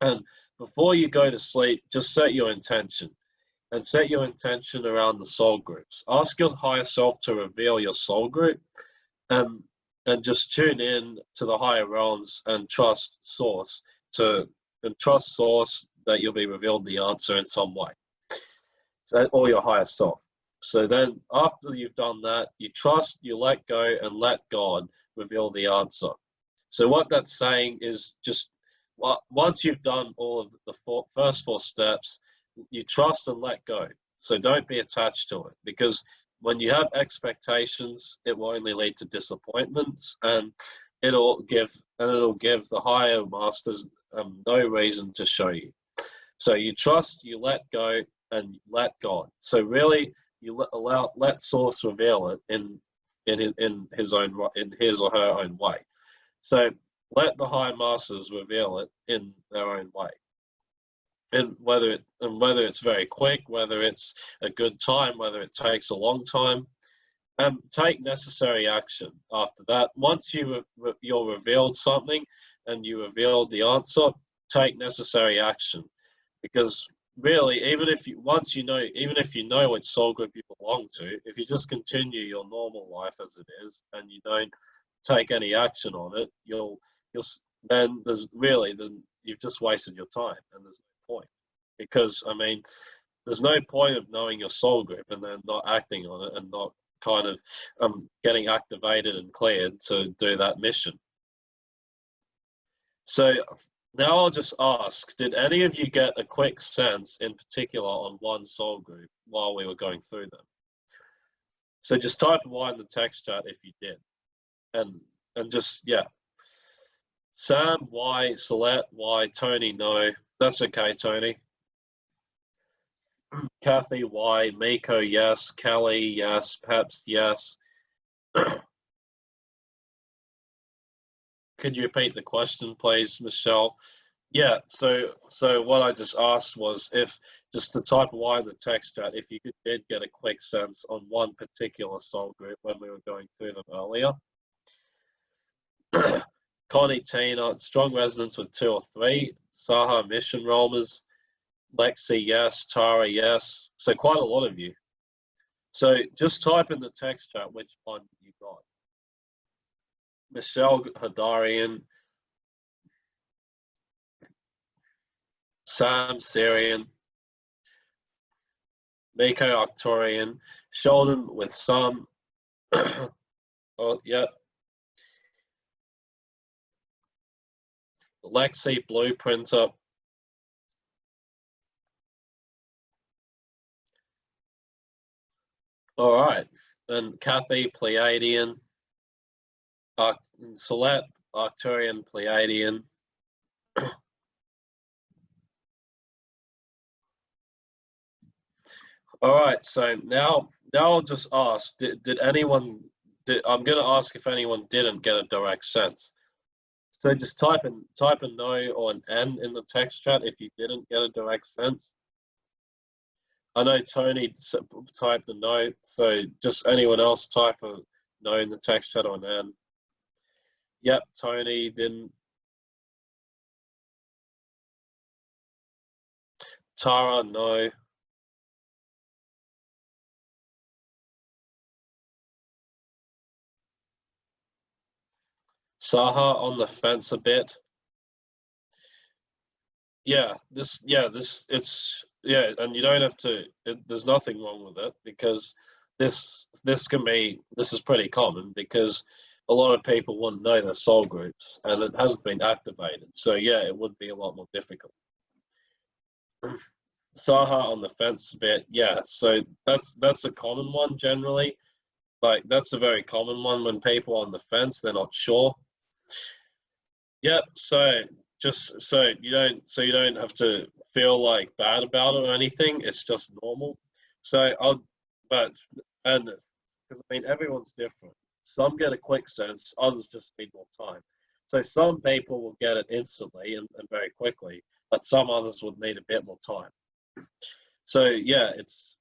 And before you go to sleep, just set your intention and set your intention around the soul groups. Ask your higher self to reveal your soul group and, and just tune in to the higher realms and trust source to and trust source that you'll be revealed the answer in some way. So, or your higher self. So then after you've done that, you trust, you let go and let God reveal the answer. So what that's saying is just once you've done all of the first four steps, you trust and let go. So don't be attached to it because when you have expectations, it will only lead to disappointments and it'll give and it'll give the higher masters um, no reason to show you. So you trust, you let go, and let God. So really, you let, allow let Source reveal it in in his, in his own in his or her own way. So let the high masters reveal it in their own way. And whether it and whether it's very quick, whether it's a good time, whether it takes a long time, and take necessary action after that. Once you re you're revealed something and you revealed the answer, take necessary action. Because really, even if you once you know, even if you know which soul group you belong to, if you just continue your normal life as it is and you don't take any action on it, you'll you'll then there's really then you've just wasted your time and there's no point because I mean there's no point of knowing your soul group and then not acting on it and not kind of um, getting activated and cleared to do that mission. So now I'll just ask, did any of you get a quick sense in particular on one soul group while we were going through them? So just type Y in the text chat if you did. And and just yeah. Sam, why Celeste, why Tony, no. That's okay, Tony. Kathy, why Miko, yes. Kelly, yes. Peps, yes. Could you repeat the question, please, Michelle? Yeah, so so what I just asked was if just to type Y in the text chat, if you did get a quick sense on one particular soul group when we were going through them earlier. Connie Tina, strong resonance with two or three. Saha Mission Rahmas, Lexi, yes. Tara, yes. So quite a lot of you. So just type in the text chat which one you got. Michelle Hadarian, Sam Sirian, Miko Arcturian, Sheldon with some. oh, yeah. Lexi Blueprinter. All right. And Kathy Pleiadian. Arct Celeste Arcturian Pleiadian. All right, so now now I'll just ask: Did, did anyone? Did, I'm going to ask if anyone didn't get a direct sense. So just type in type a no or an N in the text chat if you didn't get a direct sense. I know Tony typed a no, so just anyone else type a no in the text chat or an N. Yep, Tony didn't. Tara, no. Saha on the fence a bit. Yeah, this, yeah, this, it's, yeah, and you don't have to, it, there's nothing wrong with it because this, this can be, this is pretty common because a lot of people wouldn't know their soul groups and it hasn't been activated. So yeah, it would be a lot more difficult. Saha on the fence a bit, yeah. So that's that's a common one generally. Like that's a very common one when people on the fence they're not sure. Yep. So just so you don't so you don't have to feel like bad about it or anything. It's just normal. So I'll but and because I mean everyone's different. Some get a quick sense, others just need more time. So some people will get it instantly and, and very quickly, but some others would need a bit more time. So yeah, it's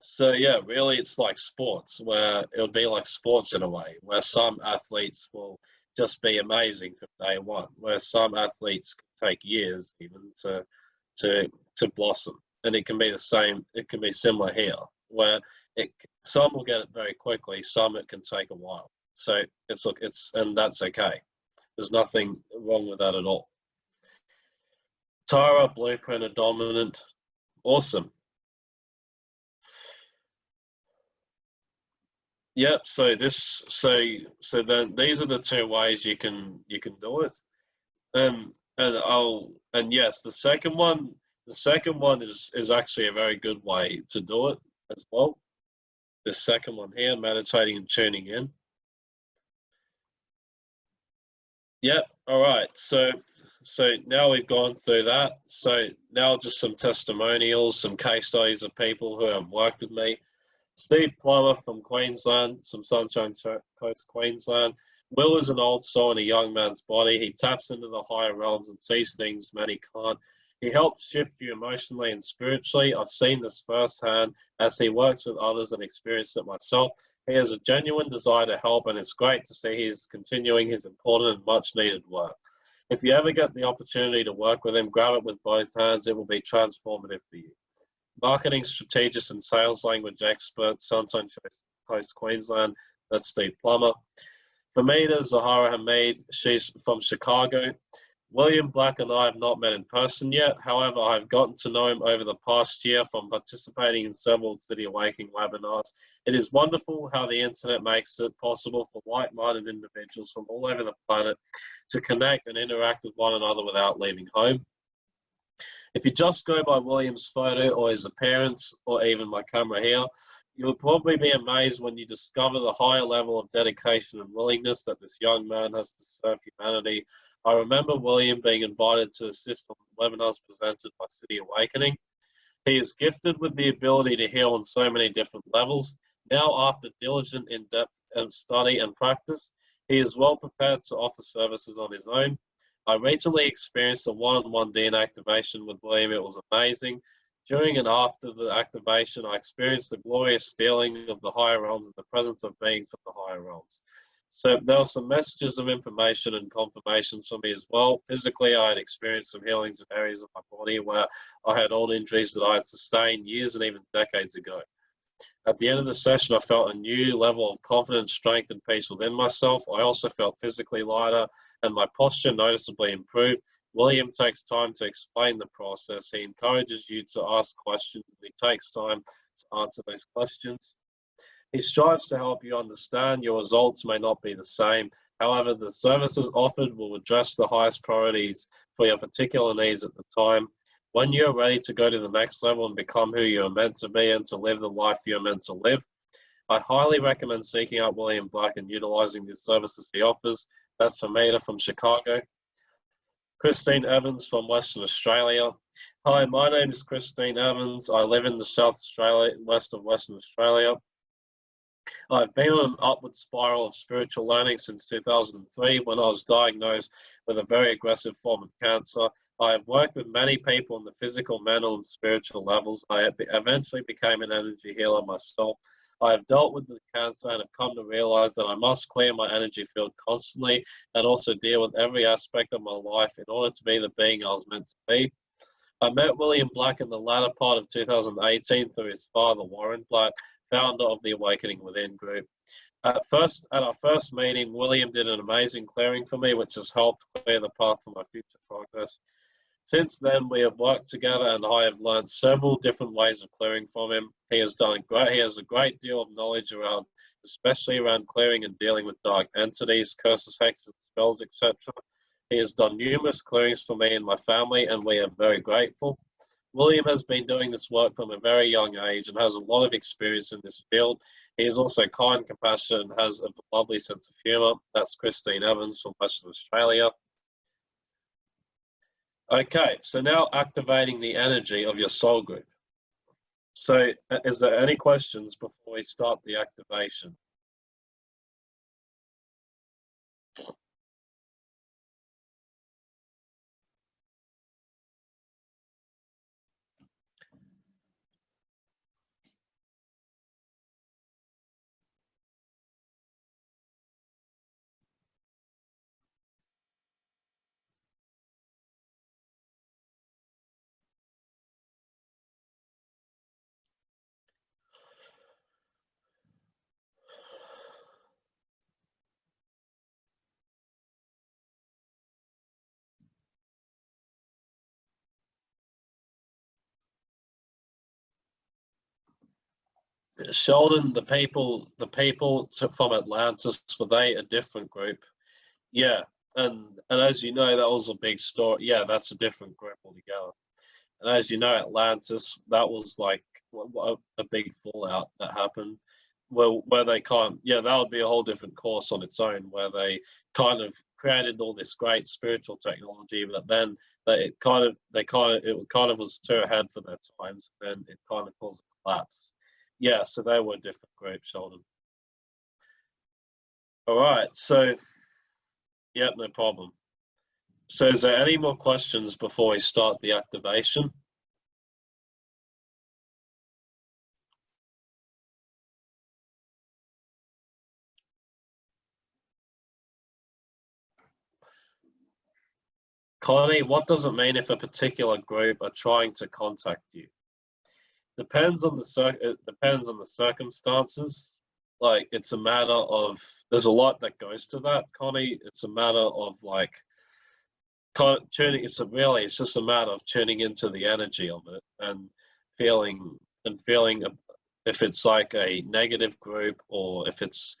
so yeah, really it's like sports where it would be like sports in a way, where some athletes will just be amazing from day one, where some athletes take years even to to to blossom. And it can be the same, it can be similar here, where it some will get it very quickly, some it can take a while. So it's look it's and that's okay. There's nothing wrong with that at all. Tara, blueprint, a dominant, awesome. Yep. So this, so so then these are the two ways you can you can do it, and and I'll and yes, the second one, the second one is is actually a very good way to do it as well. The second one here, meditating and tuning in. Yep. All right. So so now we've gone through that. So now just some testimonials, some case studies of people who have worked with me. Steve Plummer from Queensland, some Sunshine Coast, Queensland. Will is an old soul in a young man's body. He taps into the higher realms and sees things many can't. He helps shift you emotionally and spiritually. I've seen this firsthand as he works with others and experienced it myself. He has a genuine desire to help, and it's great to see he's continuing his important and much needed work. If you ever get the opportunity to work with him, grab it with both hands. It will be transformative for you marketing strategist and sales language expert, Sunshine Coast, Queensland. That's Steve Plummer. Famida Zahara Hamid, she's from Chicago. William Black and I have not met in person yet. However, I've gotten to know him over the past year from participating in several City Awakening webinars. It is wonderful how the internet makes it possible for like-minded individuals from all over the planet to connect and interact with one another without leaving home. If you just go by William's photo or his appearance or even my camera here, you'll probably be amazed when you discover the higher level of dedication and willingness that this young man has to serve humanity I remember William being invited to assist on webinars presented by City Awakening. He is gifted with the ability to heal on so many different levels. Now, after diligent, in-depth study and practice, he is well prepared to offer services on his own. I recently experienced a one-on-one DNA activation with William. It was amazing. During and after the activation, I experienced the glorious feeling of the higher realms and the presence of beings from the higher realms. So there were some messages of information and confirmations for me as well. Physically, I had experienced some healings in areas of my body where I had old injuries that I had sustained years and even decades ago. At the end of the session, I felt a new level of confidence, strength, and peace within myself. I also felt physically lighter and my posture noticeably improved. William takes time to explain the process. He encourages you to ask questions and he takes time to answer those questions. He strives to help you understand your results may not be the same. However, the services offered will address the highest priorities for your particular needs at the time. When you're ready to go to the next level and become who you're meant to be and to live the life you're meant to live, I highly recommend seeking out William Black and utilizing the services he offers. That's Famita from Chicago. Christine Evans from Western Australia. Hi, my name is Christine Evans. I live in the South Australia, west of Western Australia. I've been on an upward spiral of spiritual learning since 2003 when I was diagnosed with a very aggressive form of cancer. I have worked with many people on the physical, mental, and spiritual levels. I eventually became an energy healer myself. I have dealt with the cancer and have come to realize that I must clear my energy field constantly and also deal with every aspect of my life in order to be the being I was meant to be. I met William Black in the latter part of 2018 through his father, Warren Black, founder of the Awakening Within group. At first, at our first meeting, William did an amazing clearing for me, which has helped clear the path for my future progress. Since then, we have worked together, and I have learned several different ways of clearing from him. He has done great. He has a great deal of knowledge around, especially around clearing and dealing with dark entities, curses, hexes, spells, etc. He has done numerous clearings for me and my family, and we are very grateful. William has been doing this work from a very young age and has a lot of experience in this field. He is also kind, compassionate, and has a lovely sense of humour. That's Christine Evans from Western Australia. Okay, so now activating the energy of your soul group. So uh, is there any questions before we start the activation? Sheldon, the people, the people from Atlantis, were they a different group? Yeah, and and as you know, that was a big story. Yeah, that's a different group altogether. And as you know, Atlantis, that was like a, a big fallout that happened. Where, where they kind yeah that would be a whole different course on its own where they kind of created all this great spiritual technology but then they kind of they kind of it kind of was too ahead for their times and it kind of caused a collapse yeah, so they were different groups, Sheldon. All right, so, yeah, no problem. So is there any more questions before we start the activation? Connie, what does it mean if a particular group are trying to contact you? Depends on the cir- it depends on the circumstances. Like it's a matter of there's a lot that goes to that, Connie. It's a matter of like kind of tuning. It's a really, it's just a matter of tuning into the energy of it and feeling and feeling if it's like a negative group or if it's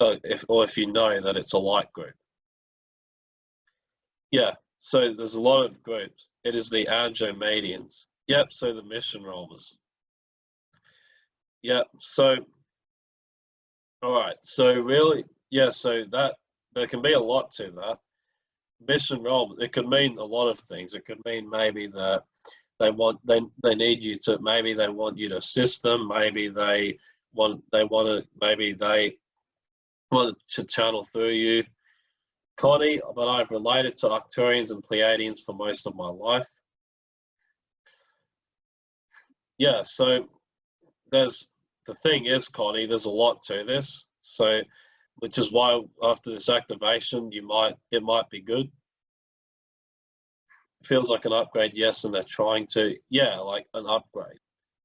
uh, if or if you know that it's a light group. Yeah, so there's a lot of groups. It is the Andromedians. Yep, so the Mission Rahmas. Yep, so all right, so really, yeah, so that there can be a lot to that. Mission Rahma, it could mean a lot of things. It could mean maybe that they want they they need you to maybe they want you to assist them. Maybe they want they want to maybe they want to channel through you. Connie, but I've related to Arcturians and Pleiadians for most of my life. Yeah, so there's the thing is, Connie, there's a lot to this. So, which is why after this activation, you might it might be good. feels like an upgrade, yes, and they're trying to, yeah, like an upgrade.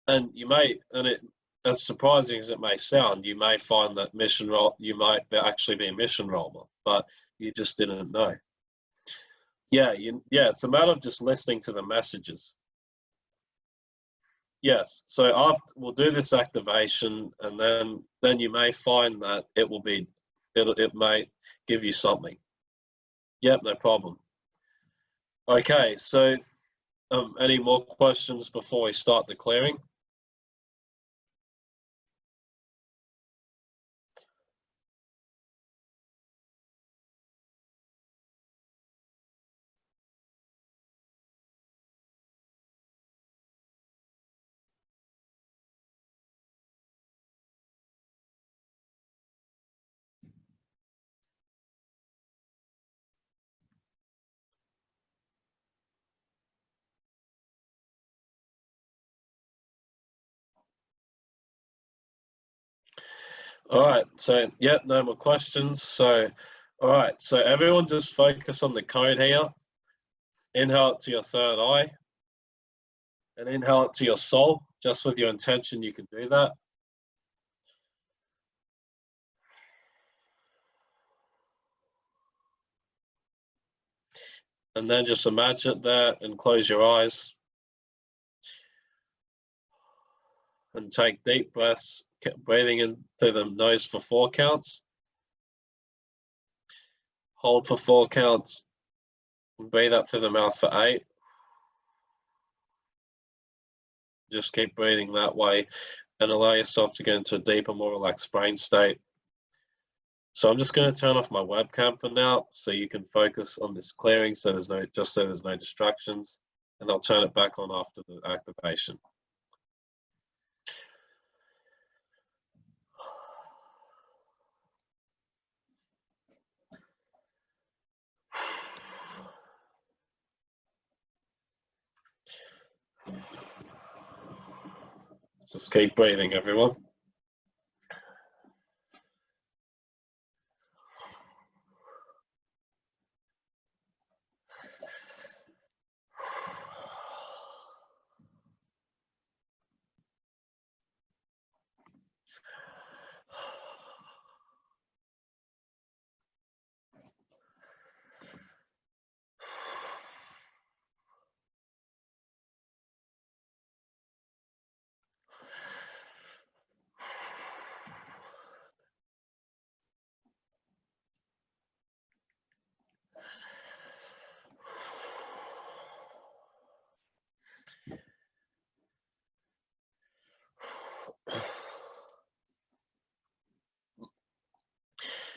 And you may, and it as surprising as it may sound, you may find that Mission Rahma you might actually be a Mission Rahma, but you just didn't know. Yeah, you, yeah, it's a matter of just listening to the messages. Yes, so after we'll do this activation, and then then you may find that it will be it it may give you something. Yep, no problem. Okay, so um, any more questions before we start the clearing? All right, so yeah, no more questions. So, all right, so everyone just focus on the code here. Inhale it to your third eye and inhale it to your soul. Just with your intention, you can do that. And then just imagine that and close your eyes. And take deep breaths breathing in through the nose for four counts. Hold for four counts. Breathe up through the mouth for eight. Just keep breathing that way and allow yourself to get into a deeper, more relaxed brain state. So I'm just going to turn off my webcam for now so you can focus on this clearing so there's no just so there's no distractions and I'll turn it back on after the activation. Just keep breathing, everyone.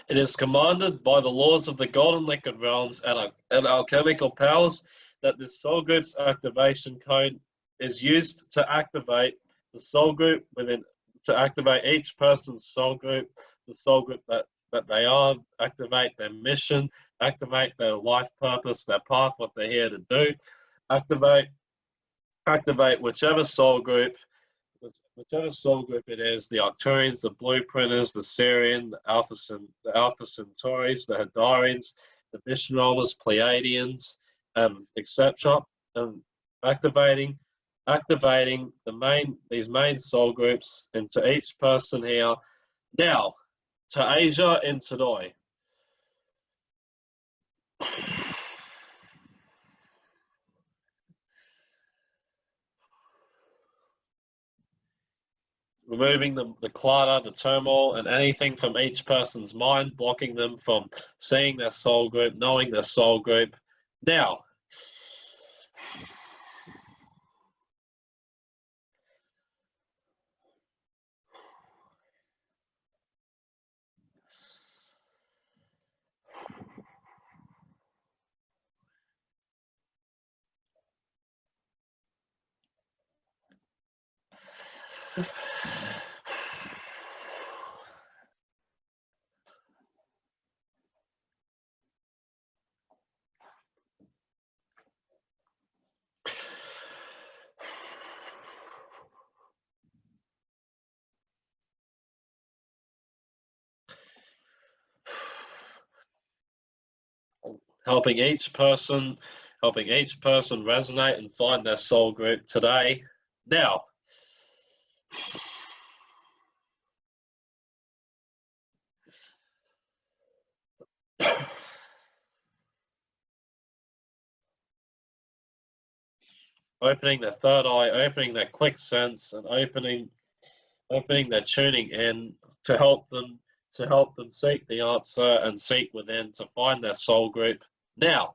It is commanded by the laws of the golden liquid realms and, and alchemical powers that the soul group's activation code is used to activate the soul group within to activate each person's soul group, the soul group that, that they are, activate their mission, activate their life purpose, their path, what they're here to do, activate activate whichever soul group whichever soul group it is, the Arcturians, the Blueprinters, the Sirian, the Alpha, the Alpha Centauris, the Hadarians, the Mission Rahmas, Pleiadians, um, etc. Um, activating, activating the main these main soul groups into each person here. Now, to Asia and Tadoi. Removing the, the clutter, the turmoil, and anything from each person's mind, blocking them from seeing their soul group, knowing their soul group. Now, helping each person, helping each person resonate and find their soul group today. Now, opening their third eye, opening their quick sense, and opening, opening their tuning in to help them to help them seek the answer and seek within to find their soul group. Now,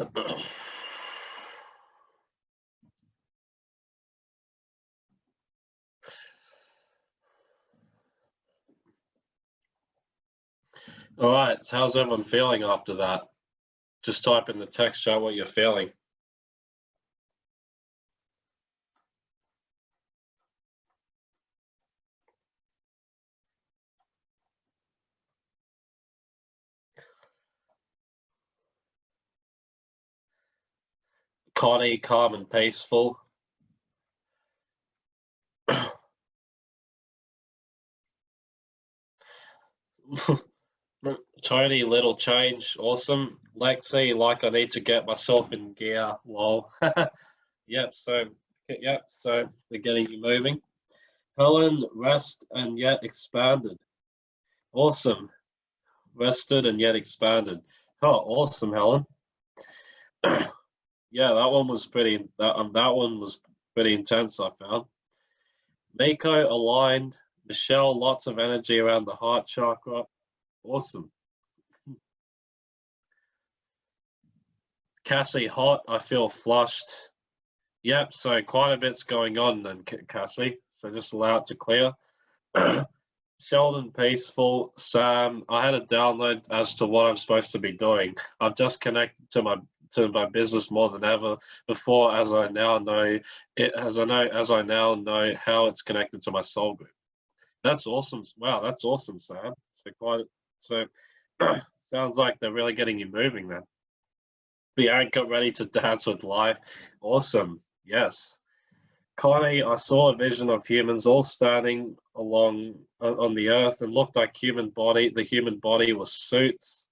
All right, so how's everyone feeling after that? Just type in the text show what you're feeling. Connie, calm and peaceful. Tony, little change, awesome. Lexi, like I need to get myself in gear. Lol. yep. So, yep. So they're getting you moving. Helen, rest and yet expanded. Awesome. Rested and yet expanded. Oh, awesome, Helen. yeah, that one was pretty. That um, that one was pretty intense. I found. Miko aligned. Michelle, lots of energy around the heart chakra. Awesome. Cassie, hot. I feel flushed. Yep, so quite a bit's going on then, Cassie. So just allow it to clear. Sheldon, peaceful. Sam, I had a download as to what I'm supposed to be doing. I've just connected to my to my business more than ever before, as I now know it. As I know, as I now know how it's connected to my soul group. That's awesome. Wow, that's awesome, Sam. So quite. So sounds like they're really getting you moving then. Bianca ready to dance with life. Awesome. Yes. Connie, I saw a vision of humans all standing along uh, on the earth and looked like human body. The human body was suits,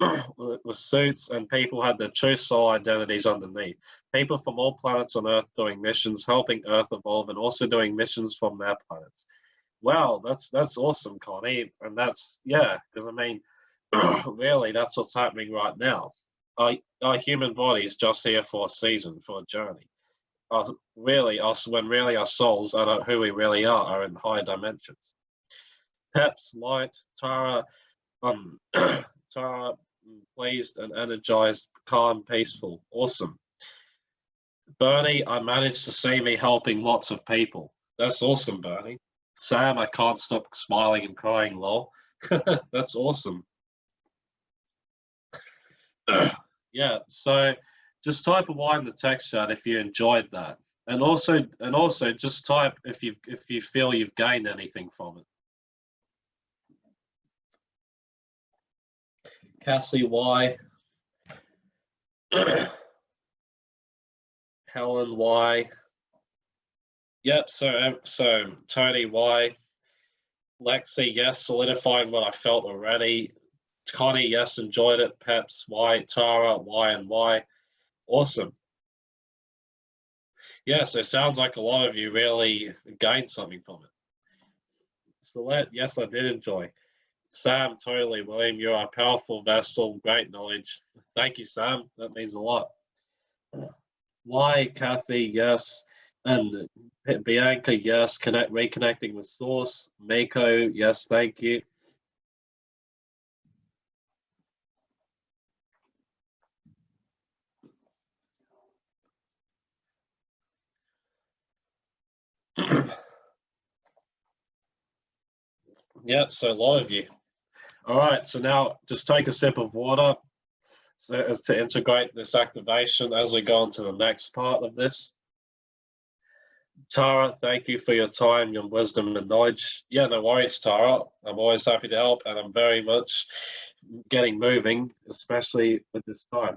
was suits, and people had their true soul identities underneath. People from all planets on Earth doing missions, helping Earth evolve, and also doing missions from their planets. Wow, that's that's awesome, Connie, and that's yeah, because I mean, really, that's what's happening right now our, our human body is just here for a season, for a journey. Our, really, us when really our souls are who we really are, are in higher dimensions. Peps, light, Tara, um, Tara, pleased and energized, calm, peaceful, awesome. Bernie, I managed to see me helping lots of people. That's awesome, Bernie. Sam, I can't stop smiling and crying, lol. That's awesome. yeah, so just type a Y in the text chat if you enjoyed that. And also and also just type if you if you feel you've gained anything from it. Cassie Y. Helen Y. Yep, so um, so Tony Y. Lexi, yes, solidifying what I felt already. Connie, yes, enjoyed it. Peps, Y, Tara, Y and Y. Awesome. Yes, it sounds like a lot of you really gained something from it. Celeste, yes, I did enjoy. Sam, totally. William, you're a powerful vessel, great knowledge. Thank you, Sam. That means a lot. Why, Kathy, yes. And Bianca, yes. Connect, reconnecting with Source. Mako, yes, thank you. Yep, so a lot of you. All right, so now just take a sip of water so as to integrate this activation as we go on to the next part of this. Tara, thank you for your time, your wisdom and knowledge. Yeah, no worries, Tara. I'm always happy to help and I'm very much getting moving, especially at this time.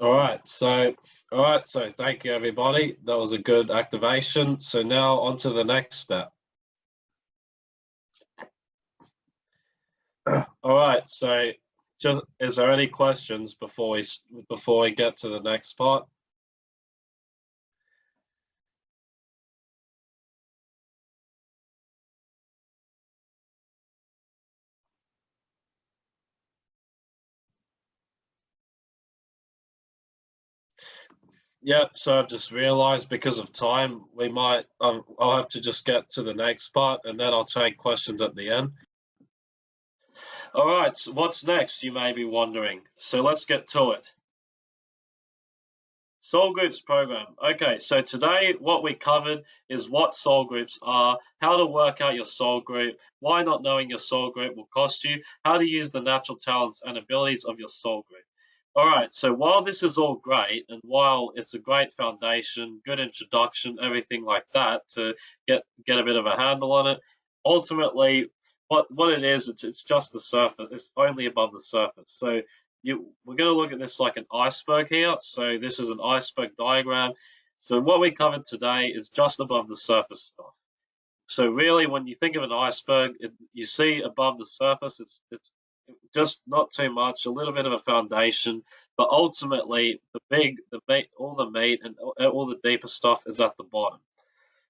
All right, so all right, so thank you everybody. That was a good activation. So now on to the next step. All right, so just is there any questions before we before we get to the next part? Yep, so I've just realized because of time, we might, um, I'll have to just get to the next part and then I'll take questions at the end. All right, so what's next, you may be wondering. So let's get to it. Soul Groups program. Okay, so today what we covered is what soul groups are, how to work out your soul group, why not knowing your soul group will cost you, how to use the natural talents and abilities of your soul group. All right, so while this is all great, and while it's a great foundation, good introduction, everything like that to get get a bit of a handle on it, ultimately, what what it is, it's it's just the surface. It's only above the surface. So you we're going to look at this like an iceberg here. So this is an iceberg diagram. So what we covered today is just above the surface stuff. So really, when you think of an iceberg, it, you see above the surface, it's it's just not too much, a little bit of a foundation, but ultimately the big, the meat, all the meat and uh, all the deeper stuff is at the bottom.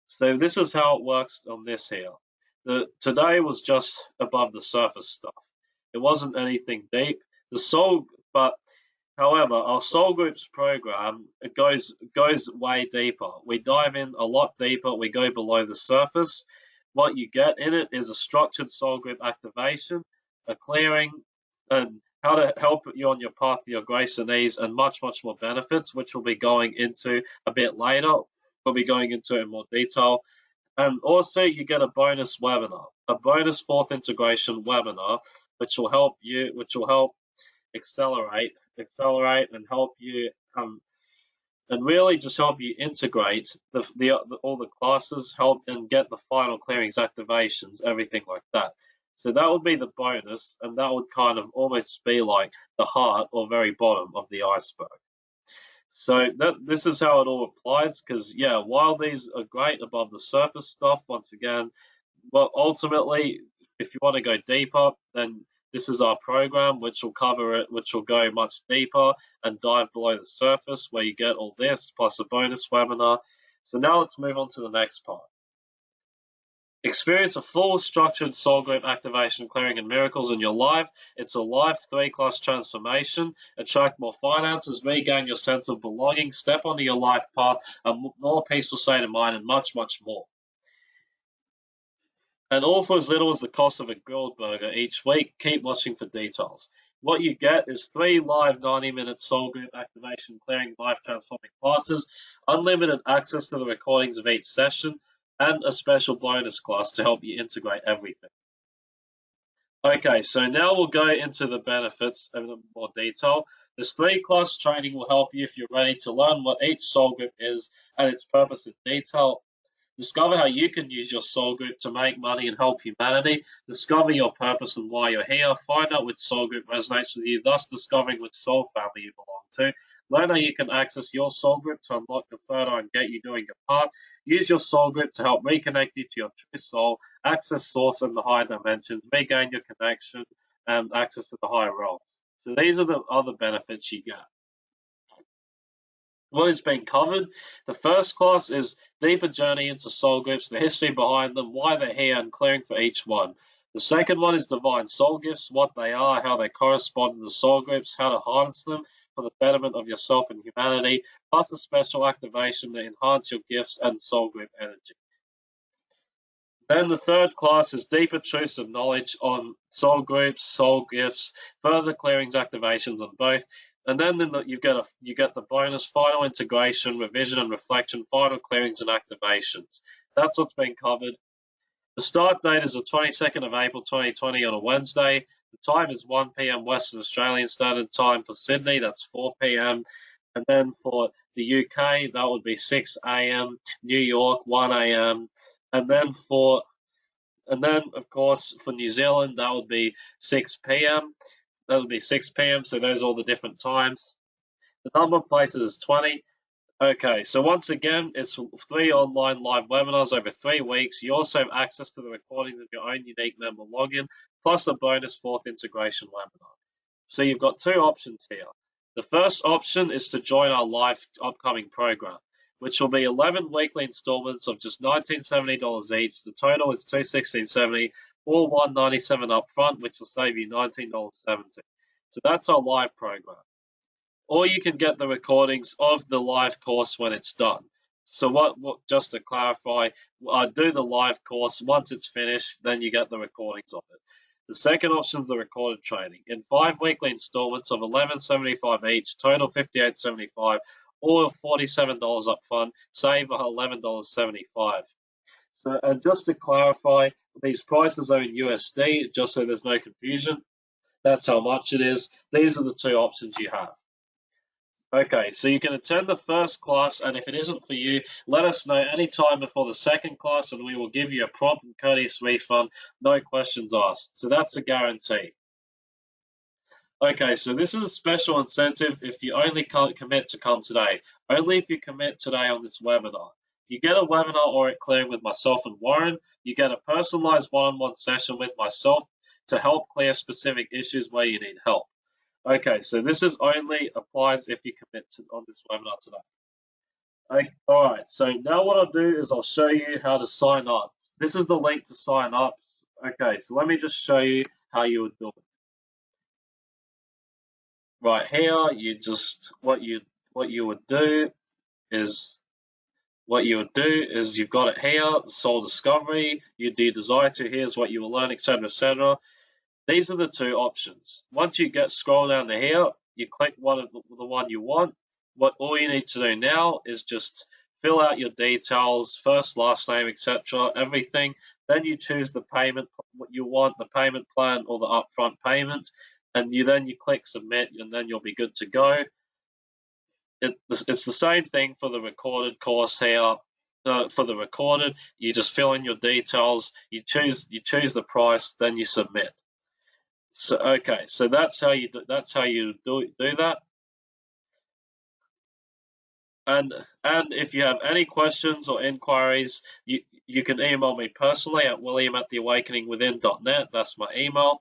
So this is how it works on this here. The today was just above the surface stuff. It wasn't anything deep. The soul, but however, our soul groups program it goes goes way deeper. We dive in a lot deeper. We go below the surface. What you get in it is a structured soul group activation clearing, and how to help you on your path to your grace and ease, and much, much more benefits, which we'll be going into a bit later. We'll be going into in more detail. And also, you get a bonus webinar, a bonus fourth integration webinar, which will help you, which will help accelerate, accelerate, and help you um, and really just help you integrate the, the, the, all the classes, help and get the final clearings activations, everything like that. So that would be the bonus, and that would kind of almost be like the heart or very bottom of the iceberg. So that this is how it all applies, because yeah, while these are great above the surface stuff, once again, but ultimately, if you want to go deeper, then this is our program, which will cover it, which will go much deeper and dive below the surface, where you get all this plus a bonus webinar. So now let's move on to the next part. Experience a full structured soul group activation, clearing, and miracles in your life. It's a life three class transformation. Attract more finances, regain your sense of belonging, step onto your life path, a more peaceful state of mind, and much, much more. And all for as little as the cost of a grilled burger each week. Keep watching for details. What you get is three live 90 minute soul group activation, clearing, life transforming classes, unlimited access to the recordings of each session, and a special bonus class to help you integrate everything. Okay, so now we'll go into the benefits in more detail. This three class training will help you if you're ready to learn what each soul group is and its purpose in detail. Discover how you can use your soul group to make money and help humanity. Discover your purpose and why you're here. Find out which soul group resonates with you, thus discovering which soul family you belong to. Learn how you can access your soul group to unlock the third eye and get you doing your part. Use your soul group to help reconnect you to your true soul, access source and the higher dimensions, regain your connection and access to the higher realms. So these are the other benefits you get. What is being covered? The first class is deeper journey into soul groups, the history behind them, why they're here, and clearing for each one. The second one is divine soul gifts, what they are, how they correspond to the soul groups, how to harness them, for the betterment of yourself and humanity, plus a special activation to enhance your gifts and soul group energy. Then the third class is deeper truths of knowledge on soul groups, soul gifts, further clearings activations on both. And then the, you get a you get the bonus final integration, revision and reflection, final clearings and activations. That's what's been covered. The start date is the 22nd of April 2020 on a Wednesday. The time is 1 p.m. Western Australian Standard Time for Sydney. That's 4 p.m. And then for the UK, that would be 6 a.m. New York, 1 a.m. And then for and then of course for New Zealand, that would be 6 p.m. That would be 6 p.m. So those are all the different times. The number of places is 20. Okay, so once again, it's three online live webinars over three weeks. You also have access to the recordings of your own unique member login, plus a bonus fourth integration webinar. So you've got two options here. The first option is to join our live upcoming program, which will be 11 weekly installments of just $1970 each. The total is $216.70 or $197 upfront, which will save you $19.70. So that's our live program. or you can get the recordings of the live course when it's done. So what, what just to clarify, I do the live course. Once it's finished, then you get the recordings of it. The second option is the recorded training in five weekly installments of 11.75 each, total 58.75, or $47 up front, save $11.75. So, and just to clarify, these prices are in USD, just so there's no confusion. That's how much it is. These are the two options you have. Okay, so you can attend the first class, and if it isn't for you, let us know anytime before the second class, and we will give you a prompt and courteous refund, no questions asked. So that's a guarantee. Okay, so this is a special incentive if you only commit to come today. Only if you commit today on this webinar. You get a webinar or it clearing with myself and Warren. You get a personalized one-on-one -on -one session with myself to help clear specific issues where you need help. Okay, so this is only applies if you commit to, on this webinar today. Okay, all right, so now what I'll do is I'll show you how to sign up. This is the link to sign up. Okay, so let me just show you how you would do it. Right here, you just what you what you would do is what you would do is you've got it here, soul discovery, you do desire to, here's what you will learn, etc., etc. These are the two options. Once you get scroll down to here, you click one of the, the one you want. What all you need to do now is just fill out your details, first, last name, etc., everything. Then you choose the payment what you want, the payment plan or the upfront payment, and you then you click submit, and then you'll be good to go. It, it's the same thing for the recorded course here. For the recorded, you just fill in your details, you choose you choose the price, then you submit. So okay, so that's how you do, that's how you do do that. And and if you have any questions or inquiries, you you can email me personally at william at theawakeningwithin.net. That's my email.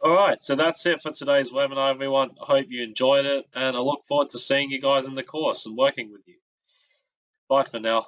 All right, so that's it for today's webinar, everyone. I hope you enjoyed it, and I look forward to seeing you guys in the course and working with you. Bye for now.